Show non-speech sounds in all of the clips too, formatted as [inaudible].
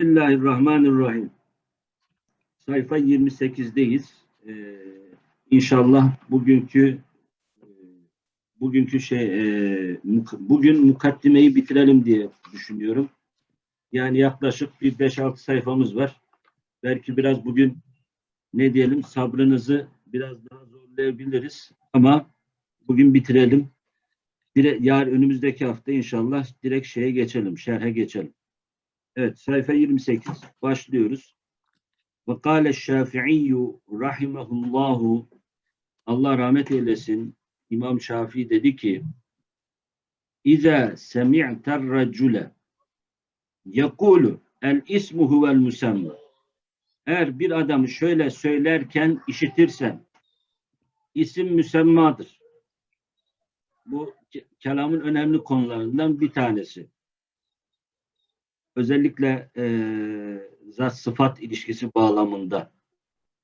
Bismillahirrahmanirrahim. Sayfa 28'deyiz. Ee, inşallah bugünkü e, bugünkü şey e, bugün mukaddimeyi bitirelim diye düşünüyorum. Yani yaklaşık bir 5-6 sayfamız var. Belki biraz bugün ne diyelim sabrınızı biraz daha zorlayabiliriz ama bugün bitirelim. Dire, yar önümüzdeki hafta inşallah direkt şeye geçelim, şerhe geçelim. Evet, sayfa 28. Başlıyoruz. Ve kâle şâfi'iyyü rahimehullahu Allah rahmet eylesin. İmam Şafii dedi ki İza semi'ter racule yekulu el ismu huvel musamma eğer bir adamı şöyle söylerken işitirsen isim müsemmadır. Bu ke- kelamın önemli konularından bir tanesi. Özellikle eee zat sıfat ilişkisi bağlamında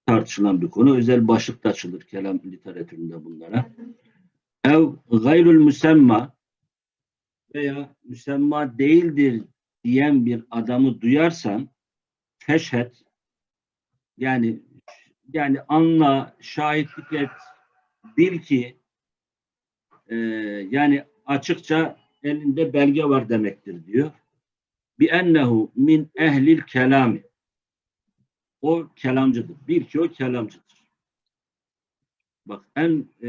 tartışılan bir konu. Özel başlık da açılır kelam literatüründe bunlara. Ev gayrul müsemma veya müsemma değildir diyen bir adamı duyarsan feşhed yani yani anla, şahitlik et, bil ki e, yani açıkça elinde belge var demektir diyor. Bi ennehu min ehlil kelami. O kelamcıdır. Bil ki o kelamcıdır. Bak en e,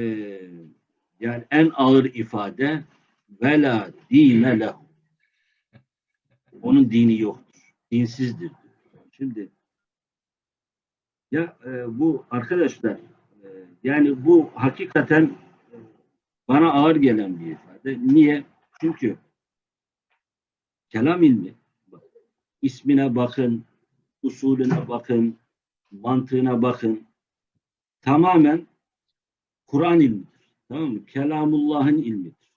yani en ağır ifade vela dine lehu. Onun dini yoktur. Dinsizdir. Şimdi ya e, bu arkadaşlar e, yani bu hakikaten e, bana ağır gelen bir ifade. Niye? Çünkü kelam ilmi ismine bakın, usulüne bakın, mantığına bakın. Tamamen Kur'an ilmidir. Tamam mı? Kelamullah'ın ilmidir.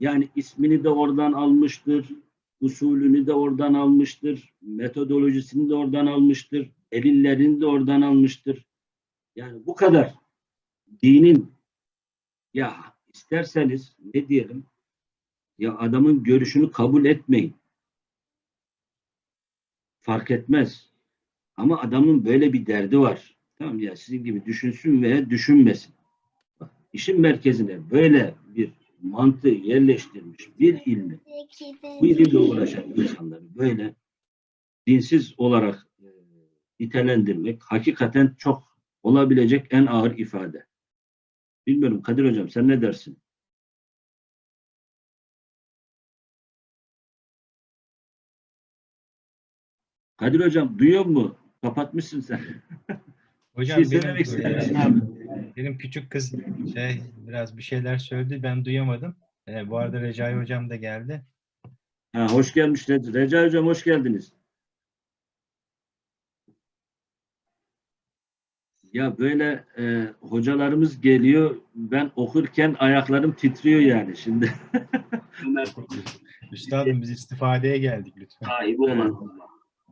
Yani ismini de oradan almıştır, usulünü de oradan almıştır, metodolojisini de oradan almıştır, delillerini de oradan almıştır. Yani bu kadar dinin ya isterseniz ne diyelim ya adamın görüşünü kabul etmeyin. Fark etmez. Ama adamın böyle bir derdi var. Tamam ya sizin gibi düşünsün veya düşünmesin. Bak, işin merkezine böyle bir mantığı yerleştirmiş bir ilmi bu ilimle uğraşan insanları böyle dinsiz olarak e, nitelendirmek hakikaten çok olabilecek en ağır ifade. Bilmiyorum Kadir Hocam sen ne dersin? Kadir Hocam duyuyor mu? Kapatmışsın sen. [laughs] Hocam şey benim, söylemek abi? benim küçük kız şey biraz bir şeyler söyledi ben duyamadım. E, bu arada Recai hocam da geldi. Ha, hoş gelmiş Re- Recai Hocam hoş geldiniz. Ya böyle e, hocalarımız geliyor ben okurken ayaklarım titriyor yani şimdi. [laughs] Üstadım biz istifadeye geldik lütfen. sahibi olan.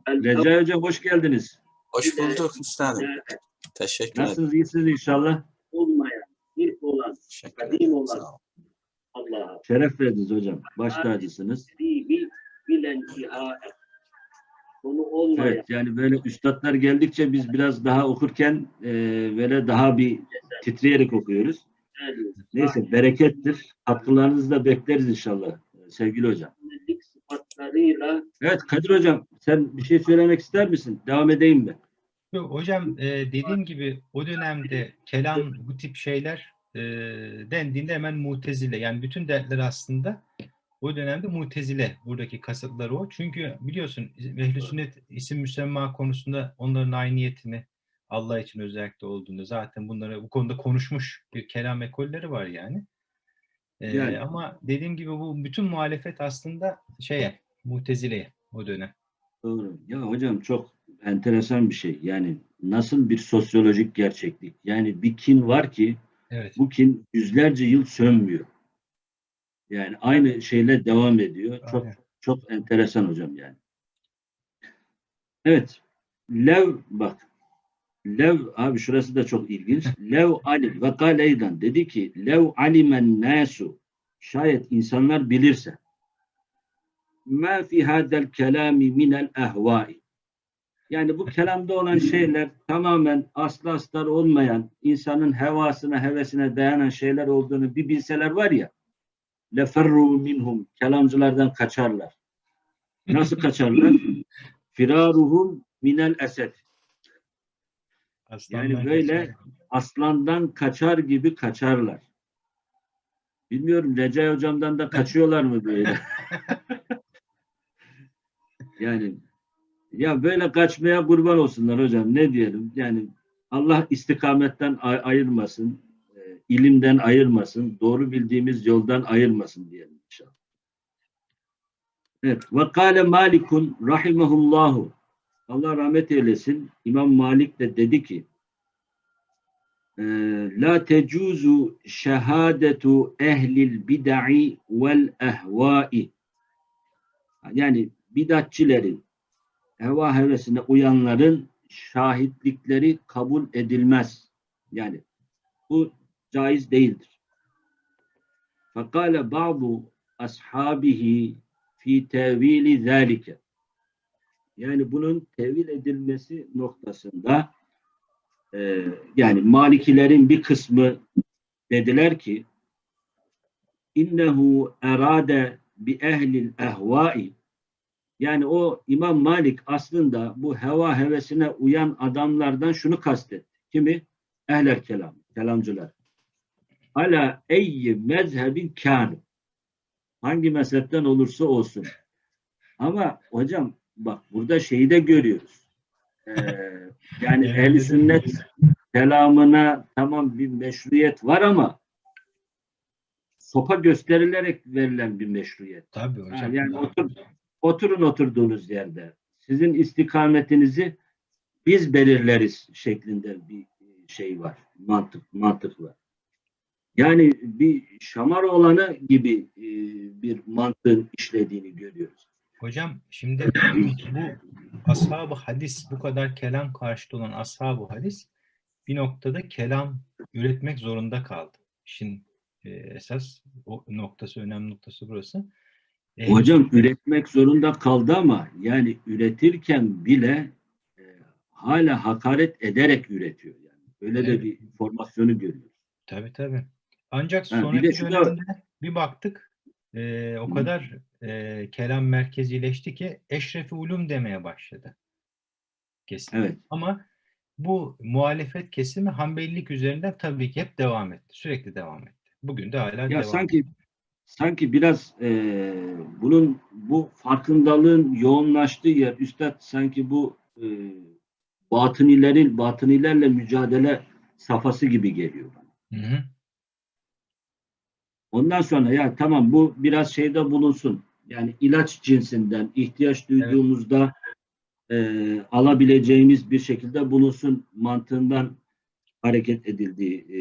Recai Hocam hoş geldiniz. Hoş bulduk üstadım. Evet, Teşekkür ederim. Nasılsınız? iyisiniz inşallah. olmayan, ilk olan kadim olan. Allah'a. Şeref verdiniz hocam. Baş tacısınız. Bil, bilen. Konu olmayan. Evet yani böyle üstadlar geldikçe biz biraz daha okurken e, böyle daha bir titreyerek okuyoruz. Neyse berekettir. Katkılarınızı da bekleriz inşallah sevgili hocam. Sıfatlarıyla Evet Kadir hocam sen bir şey söylemek ister misin? Devam edeyim mi? Yok, hocam e, dediğim gibi o dönemde kelam bu tip şeyler e, dendiğinde hemen mutezile yani bütün dertler aslında o dönemde mutezile buradaki kasıtları o. Çünkü biliyorsun ehl sünnet isim müsemma konusunda onların ayniyetini Allah için özellikle olduğunu zaten bunları bu konuda konuşmuş bir kelam ekolleri var yani. E, Yani. Ama dediğim gibi bu bütün muhalefet aslında şeye mutezileye o dönem. Doğru. Ya hocam çok enteresan bir şey. Yani nasıl bir sosyolojik gerçeklik? Yani bir kin var ki Evet. bu kin yüzlerce yıl sönmüyor. Yani aynı şeyle devam ediyor. Çok Aynen. çok enteresan hocam yani. Evet. Lev bak. Lev abi şurası da çok ilginç. [laughs] Lev alim ve kaleydan dedi ki lev alimen nasu şayet insanlar bilirse ma fi hadel kelami minel ehvai. Yani bu kelamda olan şeyler tamamen aslı astar olmayan, insanın hevasına, hevesine dayanan şeyler olduğunu bir bilseler var ya, leferru minhum, kelamcılardan kaçarlar. Nasıl kaçarlar? Firaruhum minel esed. Aslandan Yani böyle kaçar. aslandan kaçar gibi kaçarlar. Bilmiyorum Recai hocamdan da kaçıyorlar mı böyle? [laughs] yani ya böyle kaçmaya kurban olsunlar hocam ne diyelim? Yani Allah istikametten ay- ayırmasın, e, ilimden ayırmasın, doğru bildiğimiz yoldan ayırmasın diyelim inşallah. Evet. Ve kâle Malikun rahimehullahu Allah rahmet eylesin. İmam Malik de dedi ki e, La tecuzu şehadetu ehlil bid'i vel ehvai yani bidatçilerin heva hevesine uyanların şahitlikleri kabul edilmez. Yani bu caiz değildir. Fakale ba'du ashabihi fi tevili zâlike yani bunun tevil edilmesi noktasında e, yani Malikilerin bir kısmı dediler ki innehu erade bi ehlil ehvai yani o İmam Malik aslında bu heva hevesine uyan adamlardan şunu kastetti. Kimi? Ehler kelam, kelamcılar. Ala eyyi mezhebin kânu. Hangi mezhepten olursa olsun. Ama hocam bak burada şeyi de görüyoruz. Ee, yani Yani ehl dedim sünnet kelamına tamam bir meşruiyet var ama sopa gösterilerek verilen bir meşruiyet. Tabii Ha, hocam. yani otur, oturun oturduğunuz yerde. Sizin istikametinizi biz belirleriz şeklinde bir şey var. Mantık, mantık var. Yani bir şamar olanı gibi e, bir mantığın işlediğini görüyoruz. Hocam şimdi bu ashab-ı hadis bu kadar kelam karşıtı olan ashab-ı hadis bir noktada kelam üretmek zorunda kaldı. İşin e, esas o noktası, önemli noktası burası. Ehl-i Hocam üretmek zorunda kaldı ama yani üretirken bile e, hala hakaret ederek üretiyor yani. Öyle de Evet. bir formasyonu görüyoruz. Tabii tabii. Ancak Ha, bir sonraki de şu da- dönemde bir baktık e, o kadar e, kelam merkezileşti ki eşrefi ulum demeye başladı. Kesin. Evet. Ama bu muhalefet kesimi Hanbelilik üzerinden tabii ki hep devam etti. Sürekli devam etti. Bugün de hala Ya devam sanki ediyor. Sanki biraz e, bunun bu farkındalığın yoğunlaştığı yer üstad sanki bu e, batınilerin batınilerle mücadele safhası gibi geliyor bana. Hı hı. Ondan sonra ya tamam bu biraz şeyde bulunsun. Yani ilaç cinsinden ihtiyaç duyduğumuzda e, alabileceğimiz bir şekilde bulunsun mantığından hareket edildiği e,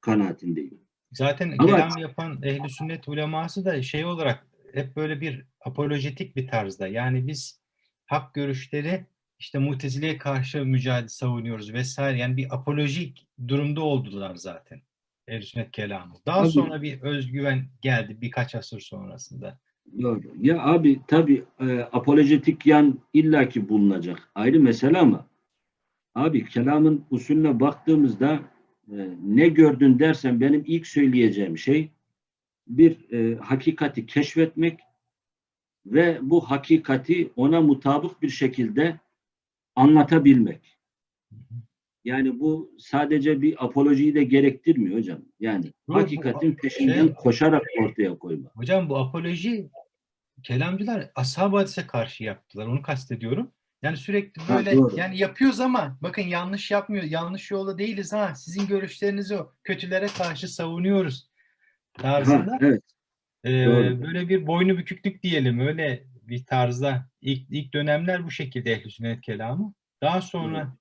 kanaatindeyim. Zaten Ama- kelam yapan ehli sünnet uleması da şey olarak hep böyle bir apolojetik bir tarzda. Yani biz hak görüşleri işte mutezileye karşı mücadele savunuyoruz vesaire. Yani bir apolojik durumda oldular zaten. Ehl-i sünnet kelamı. Daha Tabii. sonra bir özgüven geldi birkaç asır sonrasında. Doğru. Ya abi tabi apolojetik yan illaki bulunacak. Ayrı mesele ama abi kelamın usulüne baktığımızda e, ne gördün dersen benim ilk söyleyeceğim şey bir e, hakikati keşfetmek ve bu hakikati ona mutabık bir şekilde anlatabilmek. Yani bu sadece bir apolojiyi de gerektirmiyor hocam. Yani bu- hakikatin peşinden şey- koşarak ortaya koymak. Hocam bu apoloji kelamcılar hadise karşı yaptılar. Onu kastediyorum. Yani sürekli Ha, böyle doğru. yani yapıyoruz ama bakın yanlış yapmıyor. Yanlış yolda değiliz ha. Sizin görüşlerinizi o kötülere karşı savunuyoruz tarzında. Ha, evet. Ee, doğru. böyle bir boynu büküklük diyelim öyle bir tarzda. İlk, ilk dönemler bu şekilde ehl sünnet kelamı. Daha sonra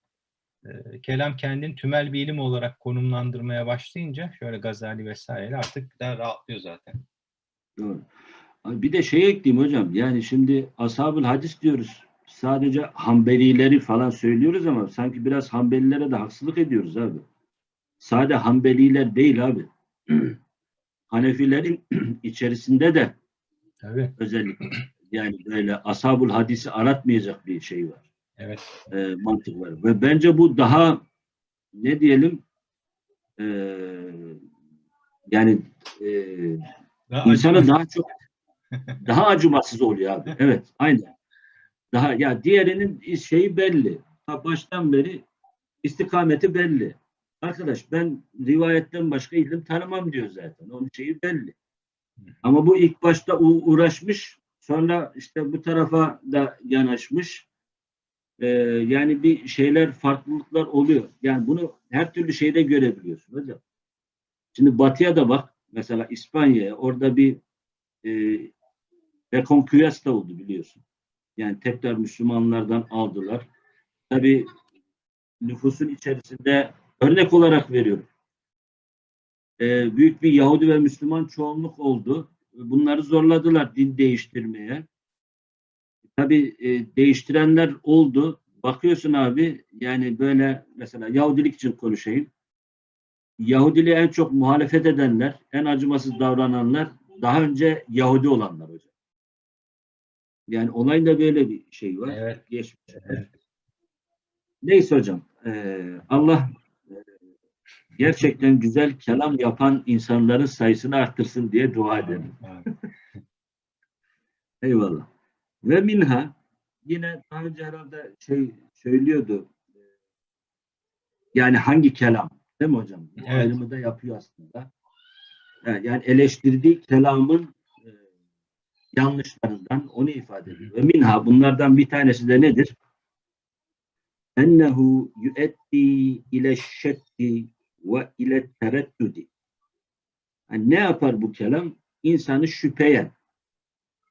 e, kelam kendini tümel bir ilim olarak konumlandırmaya başlayınca şöyle Gazali vesaire artık daha rahatlıyor zaten. Doğru. Bir de şey ekleyeyim hocam. Yani şimdi ashab-ül hadis diyoruz. Sadece Hanbelileri falan söylüyoruz ama sanki biraz Hanbelilere de haksızlık ediyoruz abi. Sade Hanbeliler değil abi. [clears throat] Hanefilerin [clears throat] içerisinde de Tabii. özellikle Yani böyle ashabul hadisi aratmayacak bir şey var. Evet. e, mantık var. Ve bence bu daha ne diyelim e, yani e, Daha insana acı- daha çok daha acımasız oluyor abi. [laughs] Evet, aynen. Daha ya diğerinin şeyi belli. Ha, baştan beri istikameti belli. Arkadaş ben rivayetten başka ilim tanımam diyor zaten. Onun şeyi belli. Ama bu ilk başta uğraşmış, sonra işte bu tarafa da yanaşmış. Ee, yani bir şeyler, farklılıklar oluyor. Yani bunu her türlü şeyde görebiliyorsun hocam. Şimdi batıya da bak. Mesela İspanya'ya orada bir e, rekonküyas da oldu biliyorsun. Yani tekrar Müslümanlardan aldılar. Tabii nüfusun içerisinde örnek olarak veriyorum. Ee, büyük bir Yahudi ve Müslüman çoğunluk oldu. Bunları zorladılar din değiştirmeye. Tabii e, değiştirenler oldu. Bakıyorsun abi yani böyle mesela Yahudilik için konuşayım. Yahudiliğe en çok muhalefet edenler, en acımasız davrananlar daha önce Yahudi olanlar hocam. Yani olayın da böyle bir şey var. Evet. Geçmiş. Evet. Neyse hocam. eee, Allah eee, gerçekten güzel kelam yapan insanların sayısını arttırsın diye dua edelim. [laughs] Eyvallah. Ve minha yine daha önce herhalde şey söylüyordu. Yani hangi kelam? Değil mi hocam? Bu Evet. ayrımı da yapıyor aslında. Yani yani eleştirdiği kelamın e, yanlışlarından onu ifade ediyor. Ve minha bunlardan bir tanesi de nedir? Ennehu yuetti ile şekki ve ile tereddüdi. Yani ne yapar bu kelam? İnsanı şüpheye,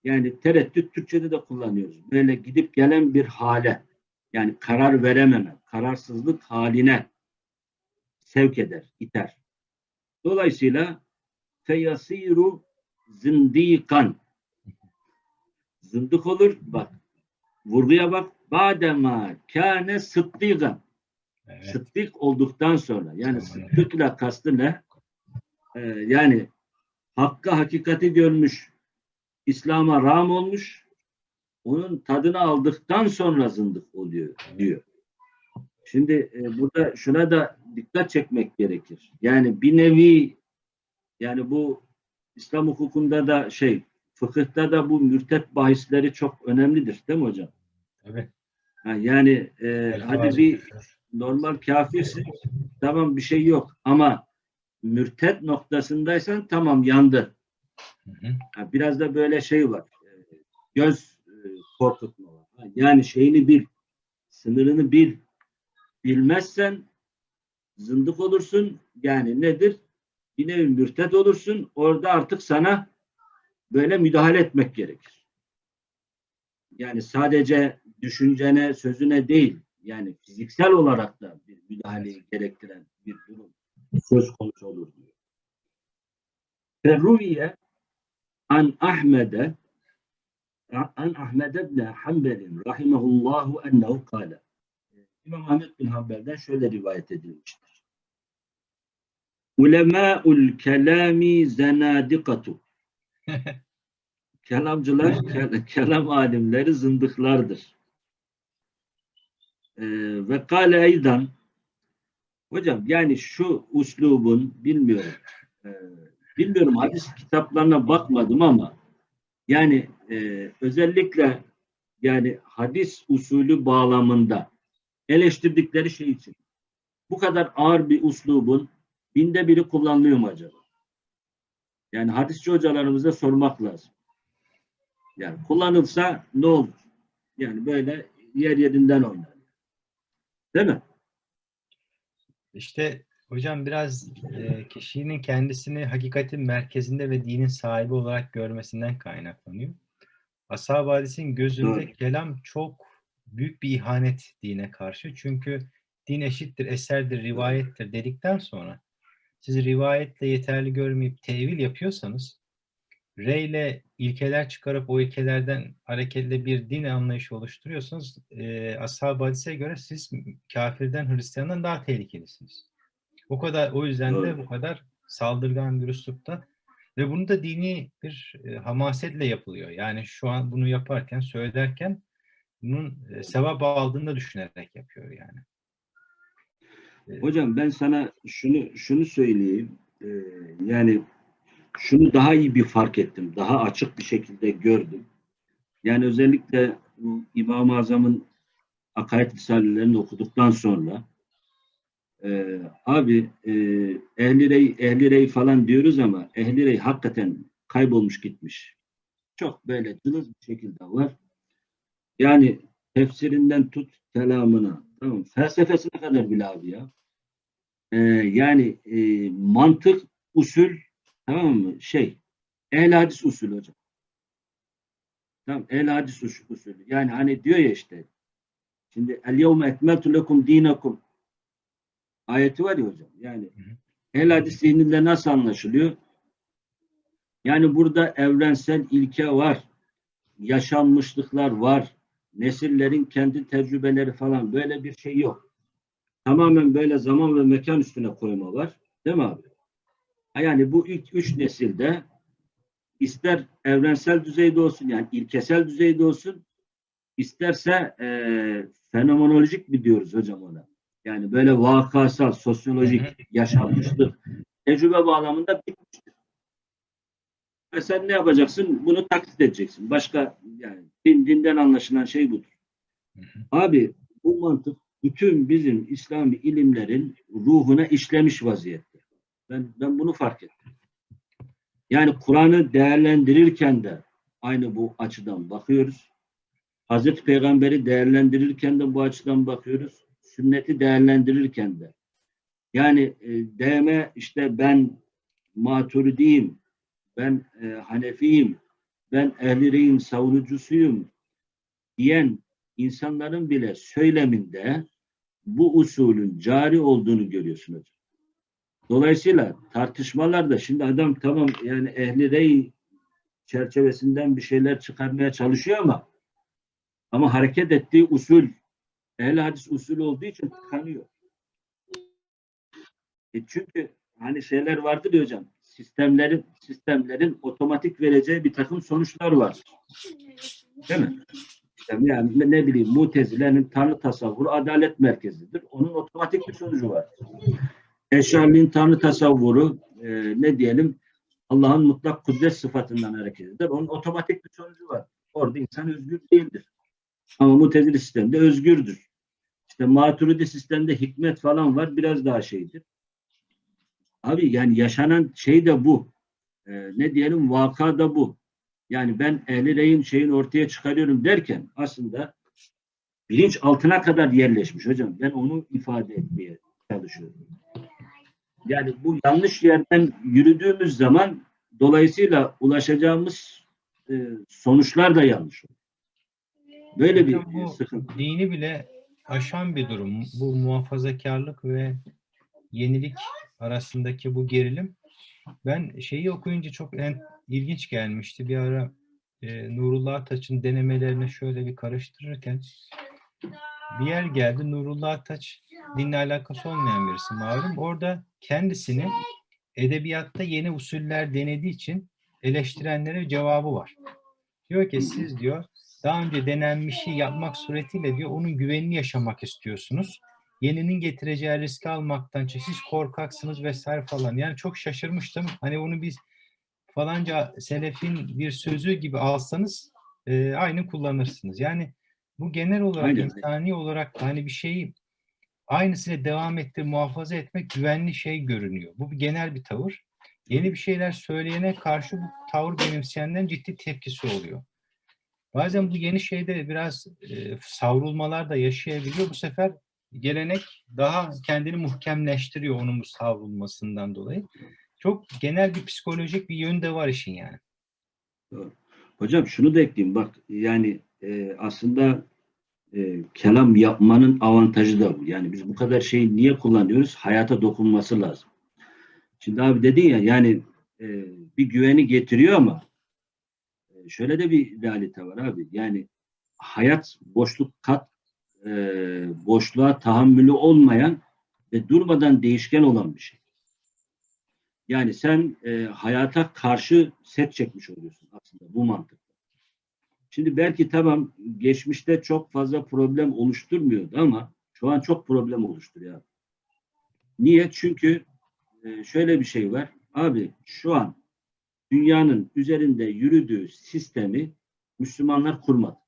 yani tereddüt Türkçe'de de kullanıyoruz. Böyle gidip gelen bir hale, yani karar verememe, kararsızlık haline sevk eder, iter. Dolayısıyla feyasiru zindikan zındık olur. Bak vurguya bak. Badema kâne sıddıgan. Evet. Sıddık olduktan sonra yani Tamam. sıddıkla kastı ne? Ee, yani hakka hakikati görmüş, İslam'a ram olmuş, onun tadını aldıktan sonra zındık oluyor diyor. Şimdi e, burada şuna da dikkat çekmek gerekir. Yani bir nevi yani bu İslam hukukunda da şey fıkıhta da bu mürtet bahisleri çok önemlidir değil mi hocam? Tabii. Ha, yani e, hadi bir normal kafirsin tamam bir şey yok ama mürtet noktasındaysan tamam yandı. Hı hı. Ha, biraz da böyle şey var. e, Göz e, korkutma var. Ha, Yani şeyini bil, sınırını bil. Bilmezsen zındık olursun. Yani nedir? Bir nevi mürtet olursun. Orada artık sana böyle müdahale etmek gerekir. Yani sadece düşüncene, sözüne değil, yani fiziksel olarak da bir müdahaleyi gerektiren bir durum söz konusu olur diyor. Ferruviye an Ahmed'e an Ahmed ibn Hanbel'in rahimehullahu ennehu kâle. İmam Ahmed bin Hanbel'den şöyle rivayet edilmiştir. Ulemâ'ul kelâmi zenâdikatu. Kelamcılar, ke- kelam alimleri zındıklardır. Ee, ve kâle eydan hocam yani şu uslubun bilmiyorum e, bilmiyorum hadis kitaplarına bakmadım ama yani e, özellikle yani hadis usulü bağlamında eleştirdikleri şey için bu kadar ağır bir uslubun binde biri kullanılıyor mu acaba? Yani hadisçi hocalarımıza sormak lazım. Yani kullanılsa ne olur? Yani böyle yer yerinden oynar. Değil mi? İşte hocam biraz e, kişinin kendisini hakikatin merkezinde ve dinin sahibi olarak görmesinden kaynaklanıyor. Ashab-ı hadisin gözünde Doğru. kelam çok büyük bir ihanet dine karşı. Çünkü din eşittir, eserdir, rivayettir dedikten sonra siz rivayetle yeterli görmeyip tevil yapıyorsanız reyle ilkeler çıkarıp o ilkelerden hareketle bir din anlayışı oluşturuyorsanız e, ashab-ı hadise göre siz kafirden, Hristiyandan daha tehlikelisiniz. O kadar o yüzden de bu kadar saldırgan bir üslupta Ve bunu da dini bir e, hamasetle yapılıyor. Yani şu an bunu yaparken, söylerken bunun e, sevap aldığını da düşünerek yapıyor yani. Hocam ben sana şunu şunu söyleyeyim. Ee, yani şunu daha iyi bir fark ettim. Daha açık bir şekilde gördüm. Yani özellikle İmam-ı Azam'ın akaid risalelerini okuduktan sonra e, abi e, ehli rey, ehli rey falan diyoruz ama ehli rey hakikaten kaybolmuş gitmiş. Çok böyle cılız bir şekilde var. Yani tefsirinden tut kelamına, tamam, felsefesine kadar bile abi ya. Ee, yani e, mantık, usul, tamam mı? Şey, ehl hadis usulü hocam. Tamam, ehl hadis us- usulü. Yani hani diyor ya işte, şimdi el yevme ekmeltu lekum dinakum ayeti var ya hocam. Yani ehl hadis zihninde nasıl anlaşılıyor? Yani burada evrensel ilke var, yaşanmışlıklar var, nesillerin kendi tecrübeleri falan böyle bir şey yok. Tamamen böyle zaman ve mekan üstüne koyma var. Değil mi abi? Yani bu ilk üç nesilde ister evrensel düzeyde olsun yani ilkesel düzeyde olsun isterse e, fenomenolojik mi diyoruz hocam ona? Yani böyle vakasal, sosyolojik, yaşanmışlık, tecrübe bağlamında bitmiştir. E sen ne yapacaksın? Bunu taklit edeceksin. Başka yani din, dinden anlaşılan şey budur. Hı hı. Abi bu mantık bütün bizim İslami ilimlerin ruhuna işlemiş vaziyette. Ben ben bunu fark ettim. Yani Kur'an'ı değerlendirirken de aynı bu açıdan bakıyoruz. Hazreti Peygamber'i değerlendirirken de bu açıdan bakıyoruz. Sünneti değerlendirirken de. Yani e, DM işte ben maturidiyim, ben e, Hanefiyim, ben ehli reyim savunucusuyum diyen insanların bile söyleminde bu usulün cari olduğunu görüyorsun hocam. Dolayısıyla tartışmalarda şimdi adam tamam yani ehli rey çerçevesinden bir şeyler çıkarmaya çalışıyor ama ama hareket ettiği usul ehl hadis usulü olduğu için tıkanıyor. E çünkü hani şeyler vardır ya hocam sistemlerin sistemlerin otomatik vereceği bir takım sonuçlar var. Değil mi? Yani ne bileyim Mutezile'nin Tanrı tasavvuru adalet merkezidir. Onun otomatik bir sonucu var. Eşarliğin Tanrı tasavvuru e, ne diyelim Allah'ın mutlak kudret sıfatından hareket eder. Onun otomatik bir sonucu var. Orada insan özgür değildir. Ama Mutezili sistemde özgürdür. İşte Maturidi sistemde hikmet falan var. Biraz daha şeydir. Abi yani yaşanan şey de bu. E, ne diyelim vaka da bu. Yani ben ehli reyim şeyin ortaya çıkarıyorum derken aslında bilinç altına kadar yerleşmiş hocam. Ben onu ifade etmeye çalışıyorum. Yani bu yanlış yerden yürüdüğümüz zaman dolayısıyla ulaşacağımız e, sonuçlar da yanlış olur. Böyle bir bu sıkıntı. dini bile aşan bir durum. Bu muhafazakarlık ve yenilik arasındaki bu gerilim. Ben şeyi okuyunca çok en, ilginç gelmişti. Bir ara e, Nurullah Taç'ın denemelerini şöyle bir karıştırırken bir yer geldi. Nurullah Taç dinle alakası olmayan birisi malum. Orada kendisini edebiyatta yeni usuller denediği için eleştirenlere cevabı var. Diyor ki siz diyor daha önce denenmişi yapmak suretiyle diyor onun güvenini yaşamak istiyorsunuz. Yeninin getireceği riski almaktan siz korkaksınız vesaire falan. Yani çok şaşırmıştım. Hani onu biz falanca selefin bir sözü gibi alsanız e, aynı kullanırsınız. Yani bu genel olarak Aynen. insani olarak da hani bir şeyi aynısıyla devam ettir, muhafaza etmek güvenli şey görünüyor. Bu bir genel bir tavır. Yeni bir şeyler söyleyene karşı bu tavır benimseyenlerin ciddi tepkisi oluyor. Bazen bu yeni şeyde biraz e, savrulmalar da yaşayabiliyor. Bu sefer gelenek daha kendini muhkemleştiriyor onun bu savrulmasından dolayı. Çok genel bir psikolojik bir yönü de var işin yani. Hocam şunu da ekleyeyim bak yani e, aslında e, kelam yapmanın avantajı da bu. Yani biz bu kadar şeyi niye kullanıyoruz? Hayata dokunması lazım. Şimdi abi dedin ya yani e, bir güveni getiriyor ama e, şöyle de bir realite var abi. Yani hayat boşluk kat e, boşluğa tahammülü olmayan ve durmadan değişken olan bir şey. Yani sen e, hayata karşı set çekmiş oluyorsun aslında bu mantıkla. Şimdi belki tamam geçmişte çok fazla problem oluşturmuyordu ama şu an çok problem oluşturuyor. Niye? Çünkü e, şöyle bir şey var. Abi şu an dünyanın üzerinde yürüdüğü sistemi Müslümanlar kurmadı.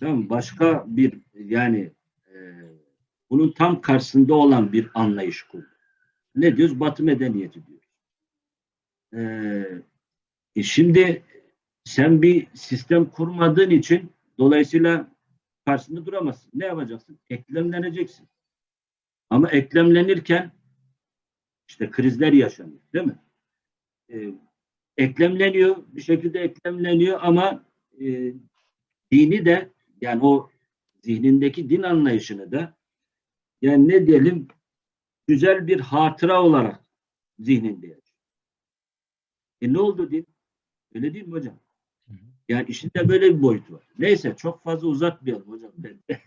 Tamam? Başka bir yani e, bunun tam karşısında olan bir anlayış kurdu. Ne diyoruz? Batı medeniyeti diyoruz. Ee, e şimdi sen bir sistem kurmadığın için dolayısıyla karşısında duramazsın. Ne yapacaksın? Eklemleneceksin. Ama eklemlenirken işte krizler yaşanıyor. Değil mi? Ee, eklemleniyor. Bir şekilde eklemleniyor ama e, dini de yani o zihnindeki din anlayışını da yani ne diyelim güzel bir hatıra olarak zihninde yaşıyor. E ne oldu din? Öyle değil mi hocam? Yani işinde böyle bir boyut var. Neyse çok fazla uzatmayalım hocam. [laughs]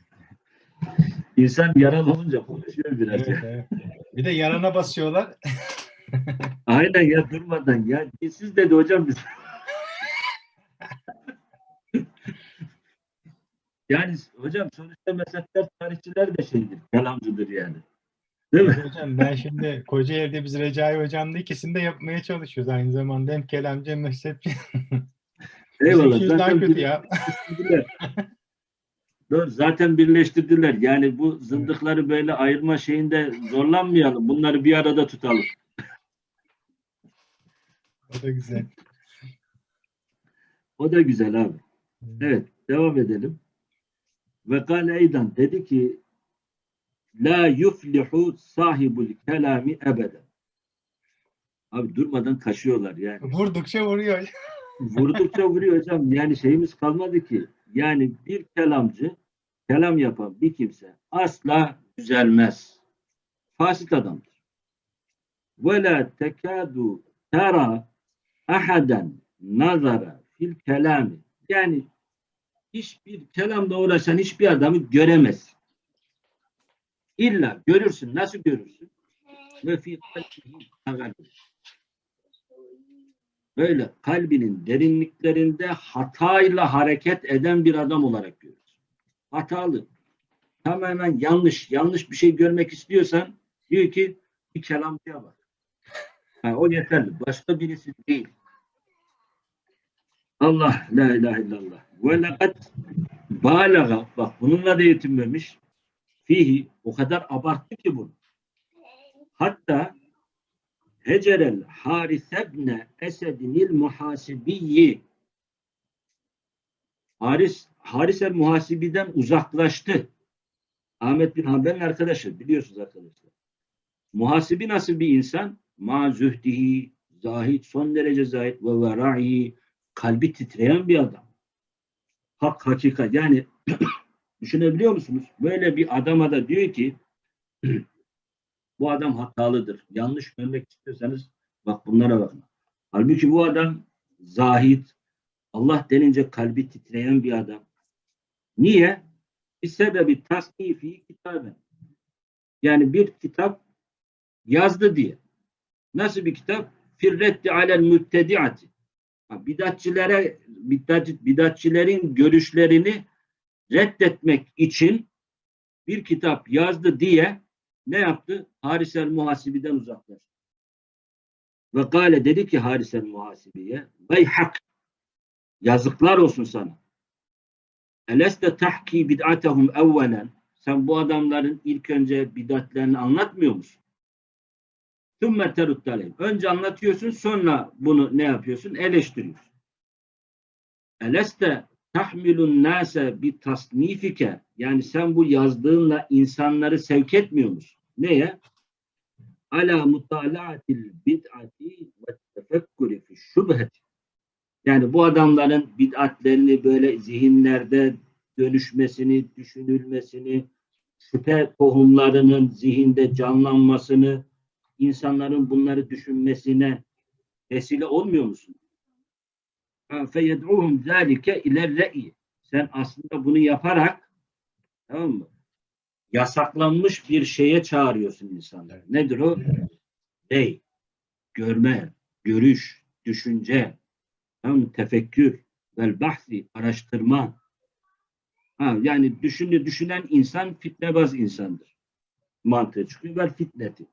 İnsan yaralı olunca konuşuyor biraz. Evet, evet. Bir de yarana basıyorlar. [laughs] Aynen ya durmadan ya. Siz dedi hocam biz. [laughs] yani hocam sonuçta mezhepler tarihçiler de şeydir. Kelamcıdır yani. Değil mi? Hocam ben şimdi Kocaeli'de biz Recai Hocam'la ikisini de yapmaya çalışıyoruz aynı zamanda. Hem kelamcı hem mezhepçi. [laughs] Eyvallah. Daha Zaten kötü ya. Doğru. Zaten birleştirdiler. Yani bu zındıkları böyle ayırma şeyinde zorlanmayalım. Bunları bir arada tutalım. O da güzel. O da güzel abi. Evet. Devam edelim. Ve eydan dedi ki La yuflihu sahibul kelami ebeden. Abi durmadan kaşıyorlar yani. Vurdukça vuruyor. [laughs] Vurdukça vuruyor hocam. Yani şeyimiz kalmadı ki. Yani bir kelamcı, kelam yapan bir kimse asla düzelmez. Fasit adamdır. Ve la tekadu tera ahaden nazara fil kelami. Yani hiçbir kelamda uğraşan hiçbir adamı göremez. İlla görürsün. Nasıl görürsün? Ve fi. Böyle kalbinin derinliklerinde hatayla hareket eden bir adam olarak görürüz. Hatalı. Tamamen yanlış. Yanlış bir şey görmek istiyorsan diyor ki bir kelamcıya bak. Ha, o yeterli. Başka birisi değil. Allah la ilahe illallah. Ve lekad balaga bak bununla da yetinmemiş. Fihi o kadar abarttı ki bunu. Hatta Hecerel Haris ibn Esed'inil muhasibiyyi Haris, Haris el muhasibiden uzaklaştı. Ahmet bin Hanbel'in arkadaşı biliyorsunuz arkadaşlar. Muhasibi nasıl bir insan? Ma zühdihi, zahid, son derece zahid ve vera'i, kalbi titreyen bir adam. Hak, hakikat. Yani [clears throat] düşünebiliyor musunuz? Böyle bir adama da diyor ki [clears throat] bu adam hatalıdır. Yanlış görmek istiyorsanız bak bunlara bakın. Halbuki bu adam zahid, Allah denince kalbi titreyen bir adam. Niye? Bir sebebi tasnifi kitaben. Yani bir kitap yazdı diye. Nasıl bir kitap? Firretti alel müttediati. Bidatçilere, bidat, bidatçilerin görüşlerini reddetmek için bir kitap yazdı diye ne yaptı? Haris el Muhasibi'den uzaklaştı. Ve gale dedi ki Haris el Muhasibi'ye Vey hak yazıklar olsun sana. Eleste tahki bid'atehum evvelen sen bu adamların ilk önce bidatlerini anlatmıyor musun? Sümme teruttaleyim. Önce anlatıyorsun sonra bunu ne yapıyorsun? Eleştiriyorsun. Eleste tahmilun nase bi tasnifike yani sen bu yazdığınla insanları sevk etmiyor musun? Neye? Ala mutalaatil bid'ati ve tefekkuri fi şubheti. Yani bu adamların bid'atlerini böyle zihinlerde dönüşmesini, düşünülmesini, şüphe tohumlarının zihinde canlanmasını, insanların bunları düşünmesine vesile olmuyor musun? feyed'uhum zâlike iler re'i. Sen aslında bunu yaparak tamam mı? Yasaklanmış bir şeye çağırıyorsun insanları. Nedir o? Ey, görme, görüş, düşünce, tamam mı? tefekkür, vel bahsi, araştırma. Ha, yani düşünü düşünen insan fitnebaz insandır. Mantığı çıkıyor. Vel fitneti.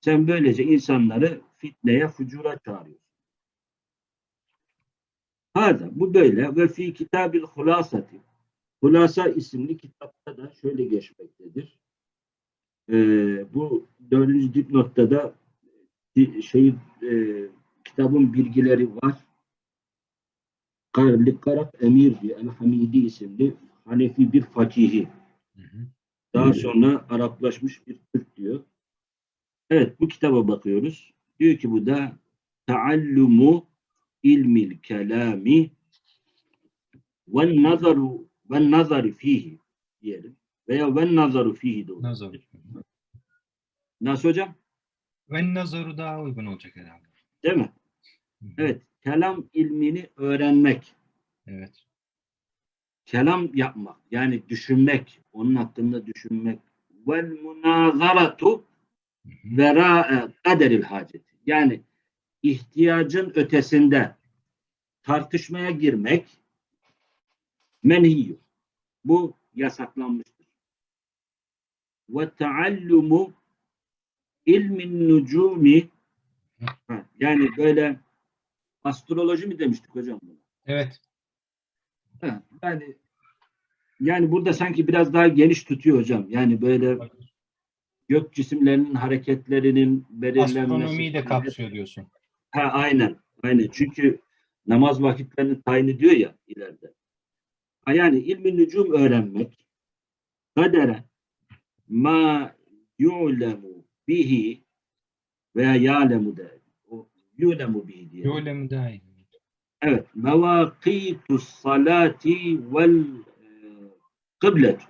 Sen böylece insanları fitneye, fucura çağırıyorsun. Hada, bu böyle. Ve fi kitabil hulasati. Hulasa isimli kitapta da şöyle geçmektedir. Ee, bu dördüncü dipnotta da bir şey e, kitabın bilgileri var. Karli Karak Emir diye El-Hamidi isimli Hanefi bir fakihi. Hı hı. Daha sonra Araplaşmış bir Türk diyor. Evet bu kitaba bakıyoruz. Diyor ki bu da Taallumu ilmil kelami ve nazaru ve nazari fihi diyelim. Veya ve nazaru fihi de. Nazar. Nasıl hocam? Ve nazaru daha uygun olacak herhalde. Değil mi? Hı. Evet. Kelam ilmini öğrenmek. Evet. Kelam yapmak. Yani düşünmek. Onun hakkında düşünmek. Vel münazaratu Vera'e kaderil haceti. Yani ihtiyacın ötesinde tartışmaya girmek menhiyyü. Bu yasaklanmıştır. Ve taallumu ilmin nucumi yani böyle astroloji mi demiştik hocam buna? Evet. Yani yani burada sanki biraz daha geniş tutuyor hocam. Yani böyle gök cisimlerinin hareketlerinin belirlenmesi. Astronomiyi de kapsıyor diyorsun. Ha aynen. Aynen. Çünkü namaz vakitlerini tayin ediyor ya ileride. Ha, yani ilmi nücum öğrenmek kadere ma yu'lemu bihi veya ya'lemu de yu'lemu bihi diye. Daha iyi? Evet. Mevakitus salati vel e, kıblet.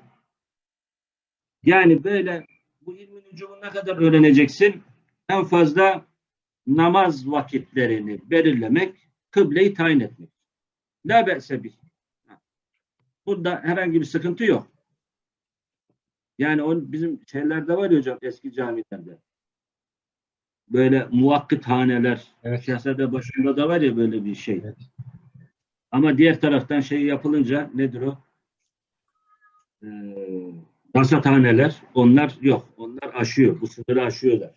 Yani böyle bu ilmin ucumu ne kadar öğreneceksin? En fazla namaz vakitlerini belirlemek, kıbleyi tayin etmek. La be'se bih. Ha. Burada herhangi bir sıkıntı yok. Yani on, bizim şeylerde var ya hocam eski camilerde. Böyle muvakkıt haneler, Evet. Şehzade başında da var ya böyle bir şey. Evet. Ama diğer taraftan şey yapılınca nedir o? Ee, rasathaneler onlar yok. Onlar aşıyor. Bu sınırı aşıyorlar.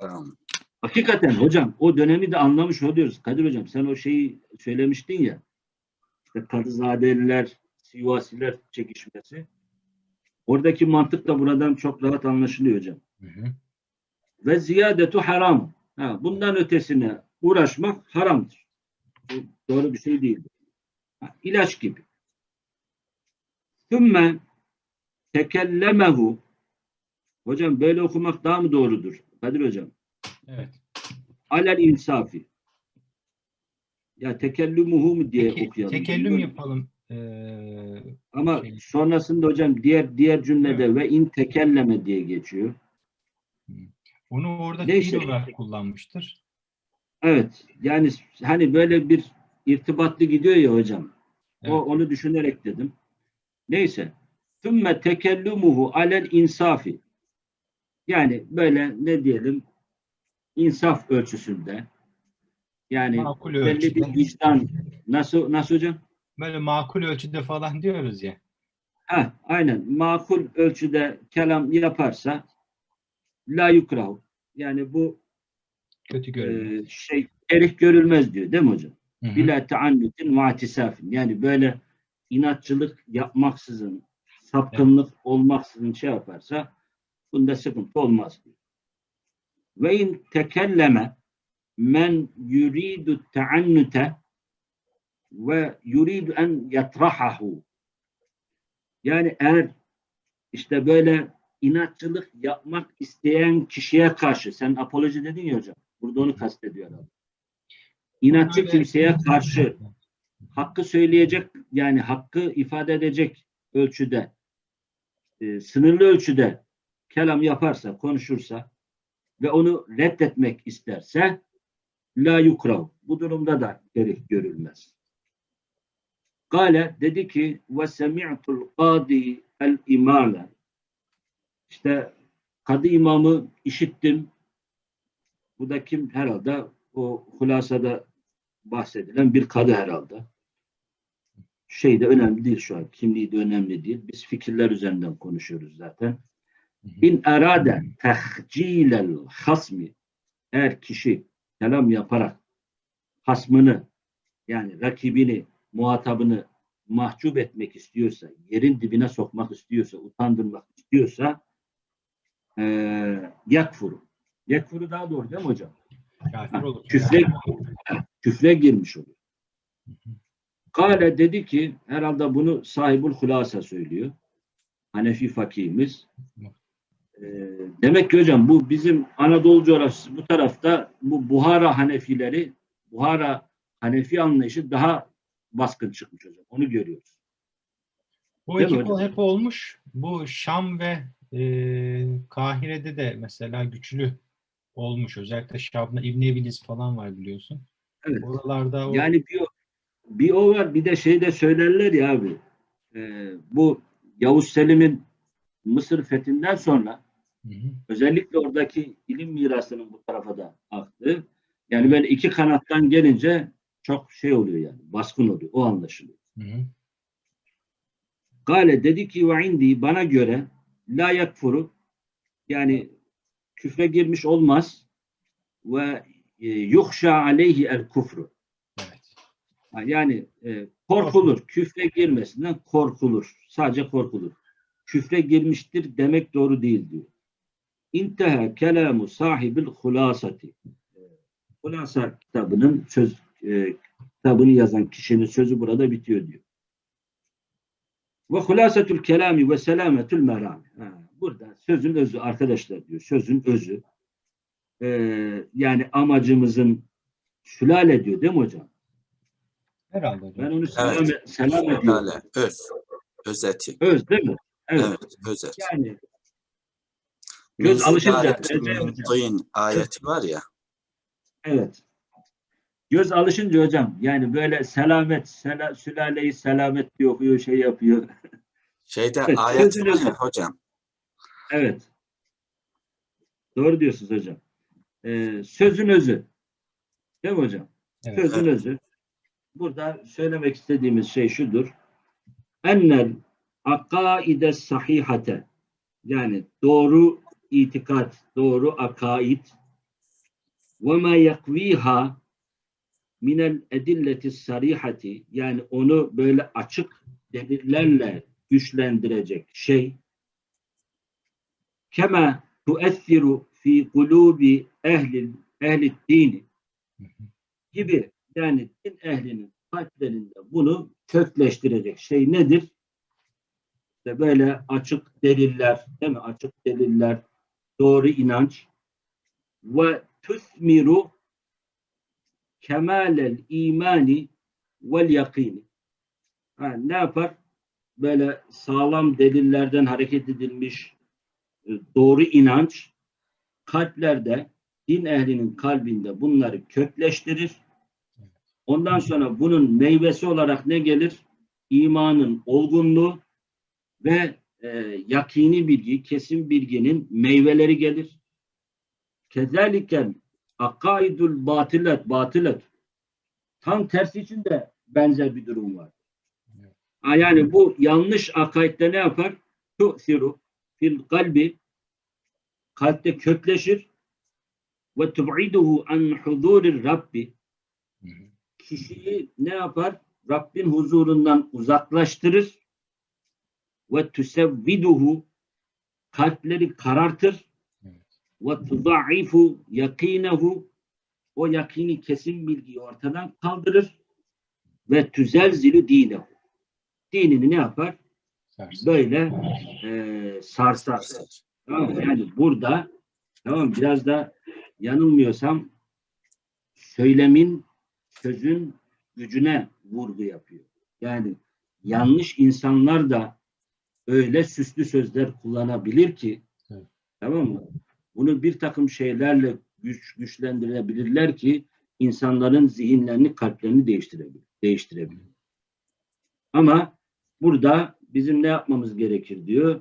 Tamam. Hakikaten hocam o dönemi de anlamış oluyoruz. Kadir hocam sen o şeyi söylemiştin ya. İşte Kadızadeliler, Sivasiler çekişmesi. Oradaki mantık da buradan çok rahat anlaşılıyor hocam. Hı hı. Ve ziyadetu haram. Ha, bundan ötesine uğraşmak haramdır. Bu doğru bir şey değildir. Ha, ilaç gibi. Sümme tekellemehu Hocam böyle okumak daha mı doğrudur? Kadir hocam. Evet. Alel insafi. Ya tekellümühü mü diye Peki, okuyalım. tekellüm yapalım. Ee, Ama şey- sonrasında hocam diğer diğer cümlede ve in tekelleme diye geçiyor. onu orada Neyse. fiil olarak kullanmıştır. Evet. Yani hani böyle bir irtibatlı gidiyor ya hocam. Evet. O onu düşünerek dedim. Neyse. Sümme tekellumuhu alel insafi. Yani böyle ne diyelim insaf ölçüsünde. Yani Makul belli ölçüde. bir vicdan. Nasıl nasıl hocam? Böyle makul ölçüde falan diyoruz ya. Ha, aynen. Makul ölçüde kelam yaparsa la yukrahu. Yani bu Kötü e, görünüyor. şey erih görülmez diyor değil mi hocam? Hı hı. Bila taannutin ve atisafin. Yani böyle inatçılık yapmaksızın, sapkınlık olmaksızın şey yaparsa bunda sıkıntı olmaz diyor. Ve in tekelleme men yuridu taannute ve yuridu en yatrahahu. Yani eğer işte böyle inatçılık yapmak isteyen kişiye karşı sen apoloji dedin ya hocam. Burada onu kastediyor adam. İnatçı kimseye karşı hakkı söyleyecek yani hakkı ifade edecek ölçüde e, sınırlı ölçüde kelam yaparsa, konuşursa ve onu reddetmek isterse la yukrav. Bu durumda da gerek görülmez. Kale dedi ki ve semi'tul kadi el imale işte kadı imamı işittim Bu da kim? Herhalde o hulasada bahsedilen bir kadı herhalde. Şey de önemli değil şu an. Kimliği de önemli değil. Biz fikirler üzerinden konuşuyoruz zaten. İn erade tehcilel hasmi eğer kişi kelam yaparak hasmını yani rakibini, muhatabını mahcup etmek istiyorsa, yerin dibine sokmak istiyorsa, utandırmak istiyorsa eee yakfuru. Yakfuru daha doğru değil mi hocam? Kafir olur. Küfre, küfre girmiş oluyor. Kale dedi ki herhalde bunu sahibul hulasa söylüyor. Hanefi fakihimiz. Ee, demek ki hocam bu bizim Anadolu coğrafyası bu tarafta bu Buhara Hanefileri Buhara Hanefi anlayışı daha baskın çıkmış hocam. Onu görüyoruz. Bu Değil iki kol hep olmuş. Bu Şam ve e, Kahire'de de mesela güçlü olmuş. Özellikle Şam'da İbn Ebiliz falan var biliyorsun. Evet. Oralarda o Yani o- bir o var bir de şey de söylerler ya abi. Ee, bu Yavuz Selim'in Mısır fethinden sonra Hı hı. özellikle oradaki ilim mirasının bu tarafa da aktı. Yani böyle iki kanattan gelince çok şey oluyor yani baskın oluyor. O anlaşılıyor. Hı hı. Gale dedi ki ve indi bana göre la yakfuru yani küfre girmiş olmaz ve e, yuhşa aleyhi el kufru. Yani e, korkulur. Küfre girmesinden korkulur. Sadece korkulur. Küfre girmiştir demek doğru değil diyor. İnteha kelamu sahibil hulasati. Hulasa kitabının söz e, kitabını yazan kişinin sözü burada bitiyor diyor. Ve hulasetül kelami ve selametül merami. Burada sözün özü arkadaşlar diyor. Sözün özü. E, yani amacımızın sülale diyor değil mi hocam? Herhalde hocam. Ben onu selam, Evet. selam ediyorum. Sülale, öz. Özeti. Öz değil mi? Evet. Evet, özet. Yani göz alışınca- mutlayın ayeti var ya. evet. Göz alışınca hocam yani böyle selamet, sela, sülaleyi selamet diye okuyor, şey yapıyor. [laughs] Şeyde Evet, ayet var ya hocam. Evet. Doğru diyorsunuz hocam. Ee, sözün özü. Değil mi hocam? Evet. Sözün özü. Burada söylemek istediğimiz şey şudur. Ennel akaide sahihate. Yani doğru itikat, doğru akaid. Ve ma yakviha minel edilleti sarihati. Yani onu böyle açık delillerle güçlendirecek şey. Kema tuessiru fi kulubi ehli ehli dini gibi yani din ehlinin kalplerinde bunu kökleştirecek şey nedir? İşte böyle açık deliller, değil mi? Açık deliller, doğru inanç ve tusmiru kemalel imani vel yakini. Ha, ne yapar? Böyle sağlam delillerden hareket edilmiş e, doğru inanç kalplerde din ehlinin kalbinde bunları kökleştirir. Ondan sonra bunun meyvesi olarak ne gelir? İmanın olgunluğu ve e, yakini bilgi, kesin bilginin meyveleri gelir. Kezaliken akaidul batilet, batilet. Tam tersi için de benzer bir durum var. Yani bu yanlış akaidde ne yapar? Tu'siru fil kalbi kalpte kökleşir ve tub'iduhu an huzurir Rabbi. Kişiyi ne yapar? Rabbin huzurundan uzaklaştırır ve tüsevviduhu kalpleri karartır ve tudaifu yakinehu o yakini kesin bilgiyi ortadan kaldırır ve tüzelzilu dinehu dinini ne yapar? Sarsın. Böyle e, sarsar. Tamam mı? Yani burada tamam biraz da yanılmıyorsam söylemin sözün gücüne vurgu yapıyor. Yani yanlış insanlar da öyle süslü sözler kullanabilir ki Evet. tamam mı? Bunu bir takım şeylerle güç güçlendirebilirler ki insanların zihinlerini, kalplerini değiştirebilir. değiştirebilir. Ama burada bizim ne yapmamız gerekir diyor.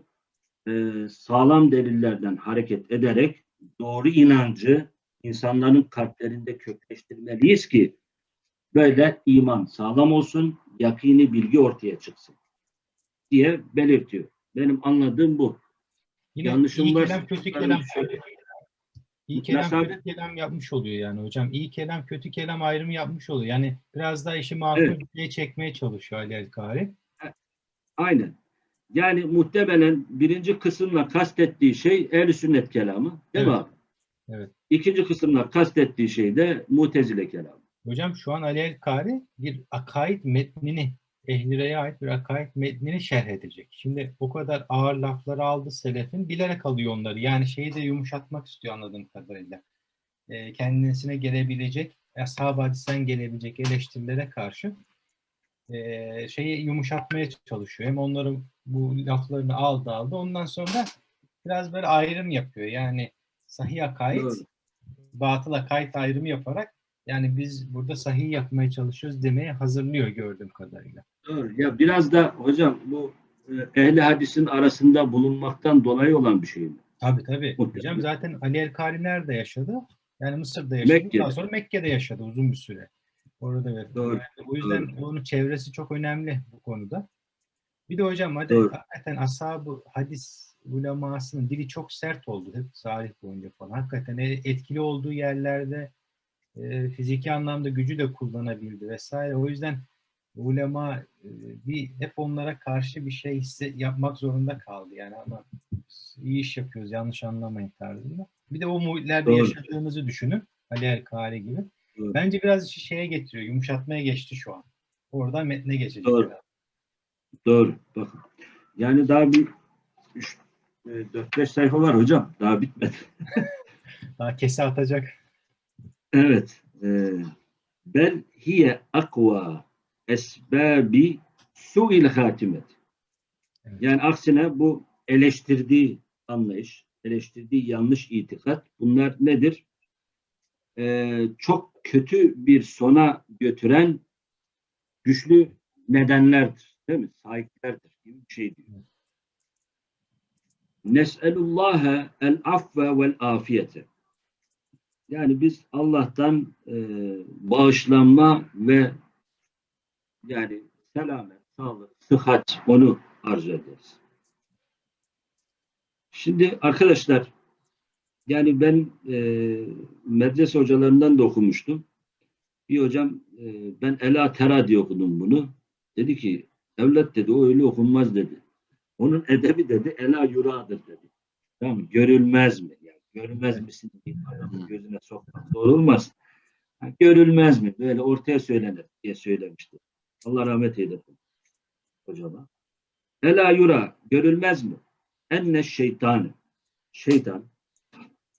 Ee, sağlam delillerden hareket ederek doğru inancı insanların kalplerinde kökleştirmeliyiz ki böyle iman sağlam olsun, yakini bilgi ortaya çıksın diye belirtiyor. Benim anladığım bu. Yine Yanlışım iyi varsa kelam kötü kelam. İyi kelam abi? kötü kelam yapmış oluyor yani hocam. İyi kelam kötü kelam ayrımı yapmış oluyor. Yani biraz daha işi makul Evet. şeye çekmeye çalışıyor Ali El-Kari. Aynen. Yani muhtemelen birinci kısımla kastettiği şey ehl sünnet kelamı. Değil mi Evet. abi? Evet. İkinci kısımla kastettiği şey de mutezile kelamı. Hocam şu an Ali El-Kari bir akaid metnini, Ehlireye ait bir akaid metnini şerh edecek. Şimdi o kadar ağır lafları aldı selefin, bilerek alıyor onları. Yani şeyi de yumuşatmak istiyor anladığım kadarıyla. Ee, kendisine gelebilecek, ashab hadisten gelebilecek eleştirilere karşı e, şeyi yumuşatmaya çalışıyor. Hem onların bu laflarını aldı aldı. Ondan sonra biraz böyle ayrım yapıyor. Yani sahih akaid, Doğru. batıl akaid ayrımı yaparak yani biz burada sahih yapmaya çalışıyoruz demeye hazırlıyor gördüğüm kadarıyla. Doğru. Ya biraz da hocam bu e, ehli hadisin arasında bulunmaktan dolayı olan bir şey mi? Tabii tabii. Mutlaka. Hocam zaten Ali El-Kari nerede yaşadı? Yani Mısır'da yaşadı. Mekke'de. Daha sonra Mekke'de yaşadı uzun bir süre. Orada ve Doğru, yani o yüzden onun çevresi çok önemli bu konuda. Bir de hocam hadi Doğru. hakikaten ashab hadis ulemasının dili çok sert oldu hep tarih boyunca falan. Hakikaten e- etkili olduğu yerlerde e, fiziki anlamda gücü de kullanabildi vesaire. O yüzden ulema e, bir hep onlara karşı bir şey hisse, yapmak zorunda kaldı. Yani ama iyi iş yapıyoruz yanlış anlamayın tarzında. Bir de o muhitlerde Doğru. yaşadığımızı düşünün. Ali El-Kari gibi. Doğru. Bence biraz işi şeye getiriyor. Yumuşatmaya geçti şu an. Oradan metne geçecek. Doğru. herhalde. Doğru. Bakın. Yani daha bir 4-5 sayfa var hocam. Daha bitmedi. [laughs] Daha kese atacak. Evet. e, Bel hiye akva esbabi su'il hatimet. Evet. Yani aksine bu eleştirdiği anlayış, eleştirdiği yanlış itikat bunlar nedir? E, çok kötü bir sona götüren güçlü nedenlerdir. Değil mi? Sahiplerdir gibi bir şey diyor. Nes'elullâhe el afve vel afiyete. Yani biz Allah'tan e, bağışlanma ve yani selamet, sağlık, sıhhat onu arzu ederiz. Şimdi arkadaşlar yani ben e, medrese hocalarından da okumuştum. Bir hocam e, ben Ela Tera diye okudum bunu. Dedi ki evlat dedi o öyle okunmaz dedi. Onun edebi dedi Ela Yura'dır dedi. Tamam? Görülmez mi? Görülmez misin diye adamın gözüne sokmak doğru olmaz. Ha, görülmez mi? Böyle ortaya söylenir diye söylemişti. Allah rahmet eylesin hocama. Ela yura görülmez mi? Enne şeytanı şeytan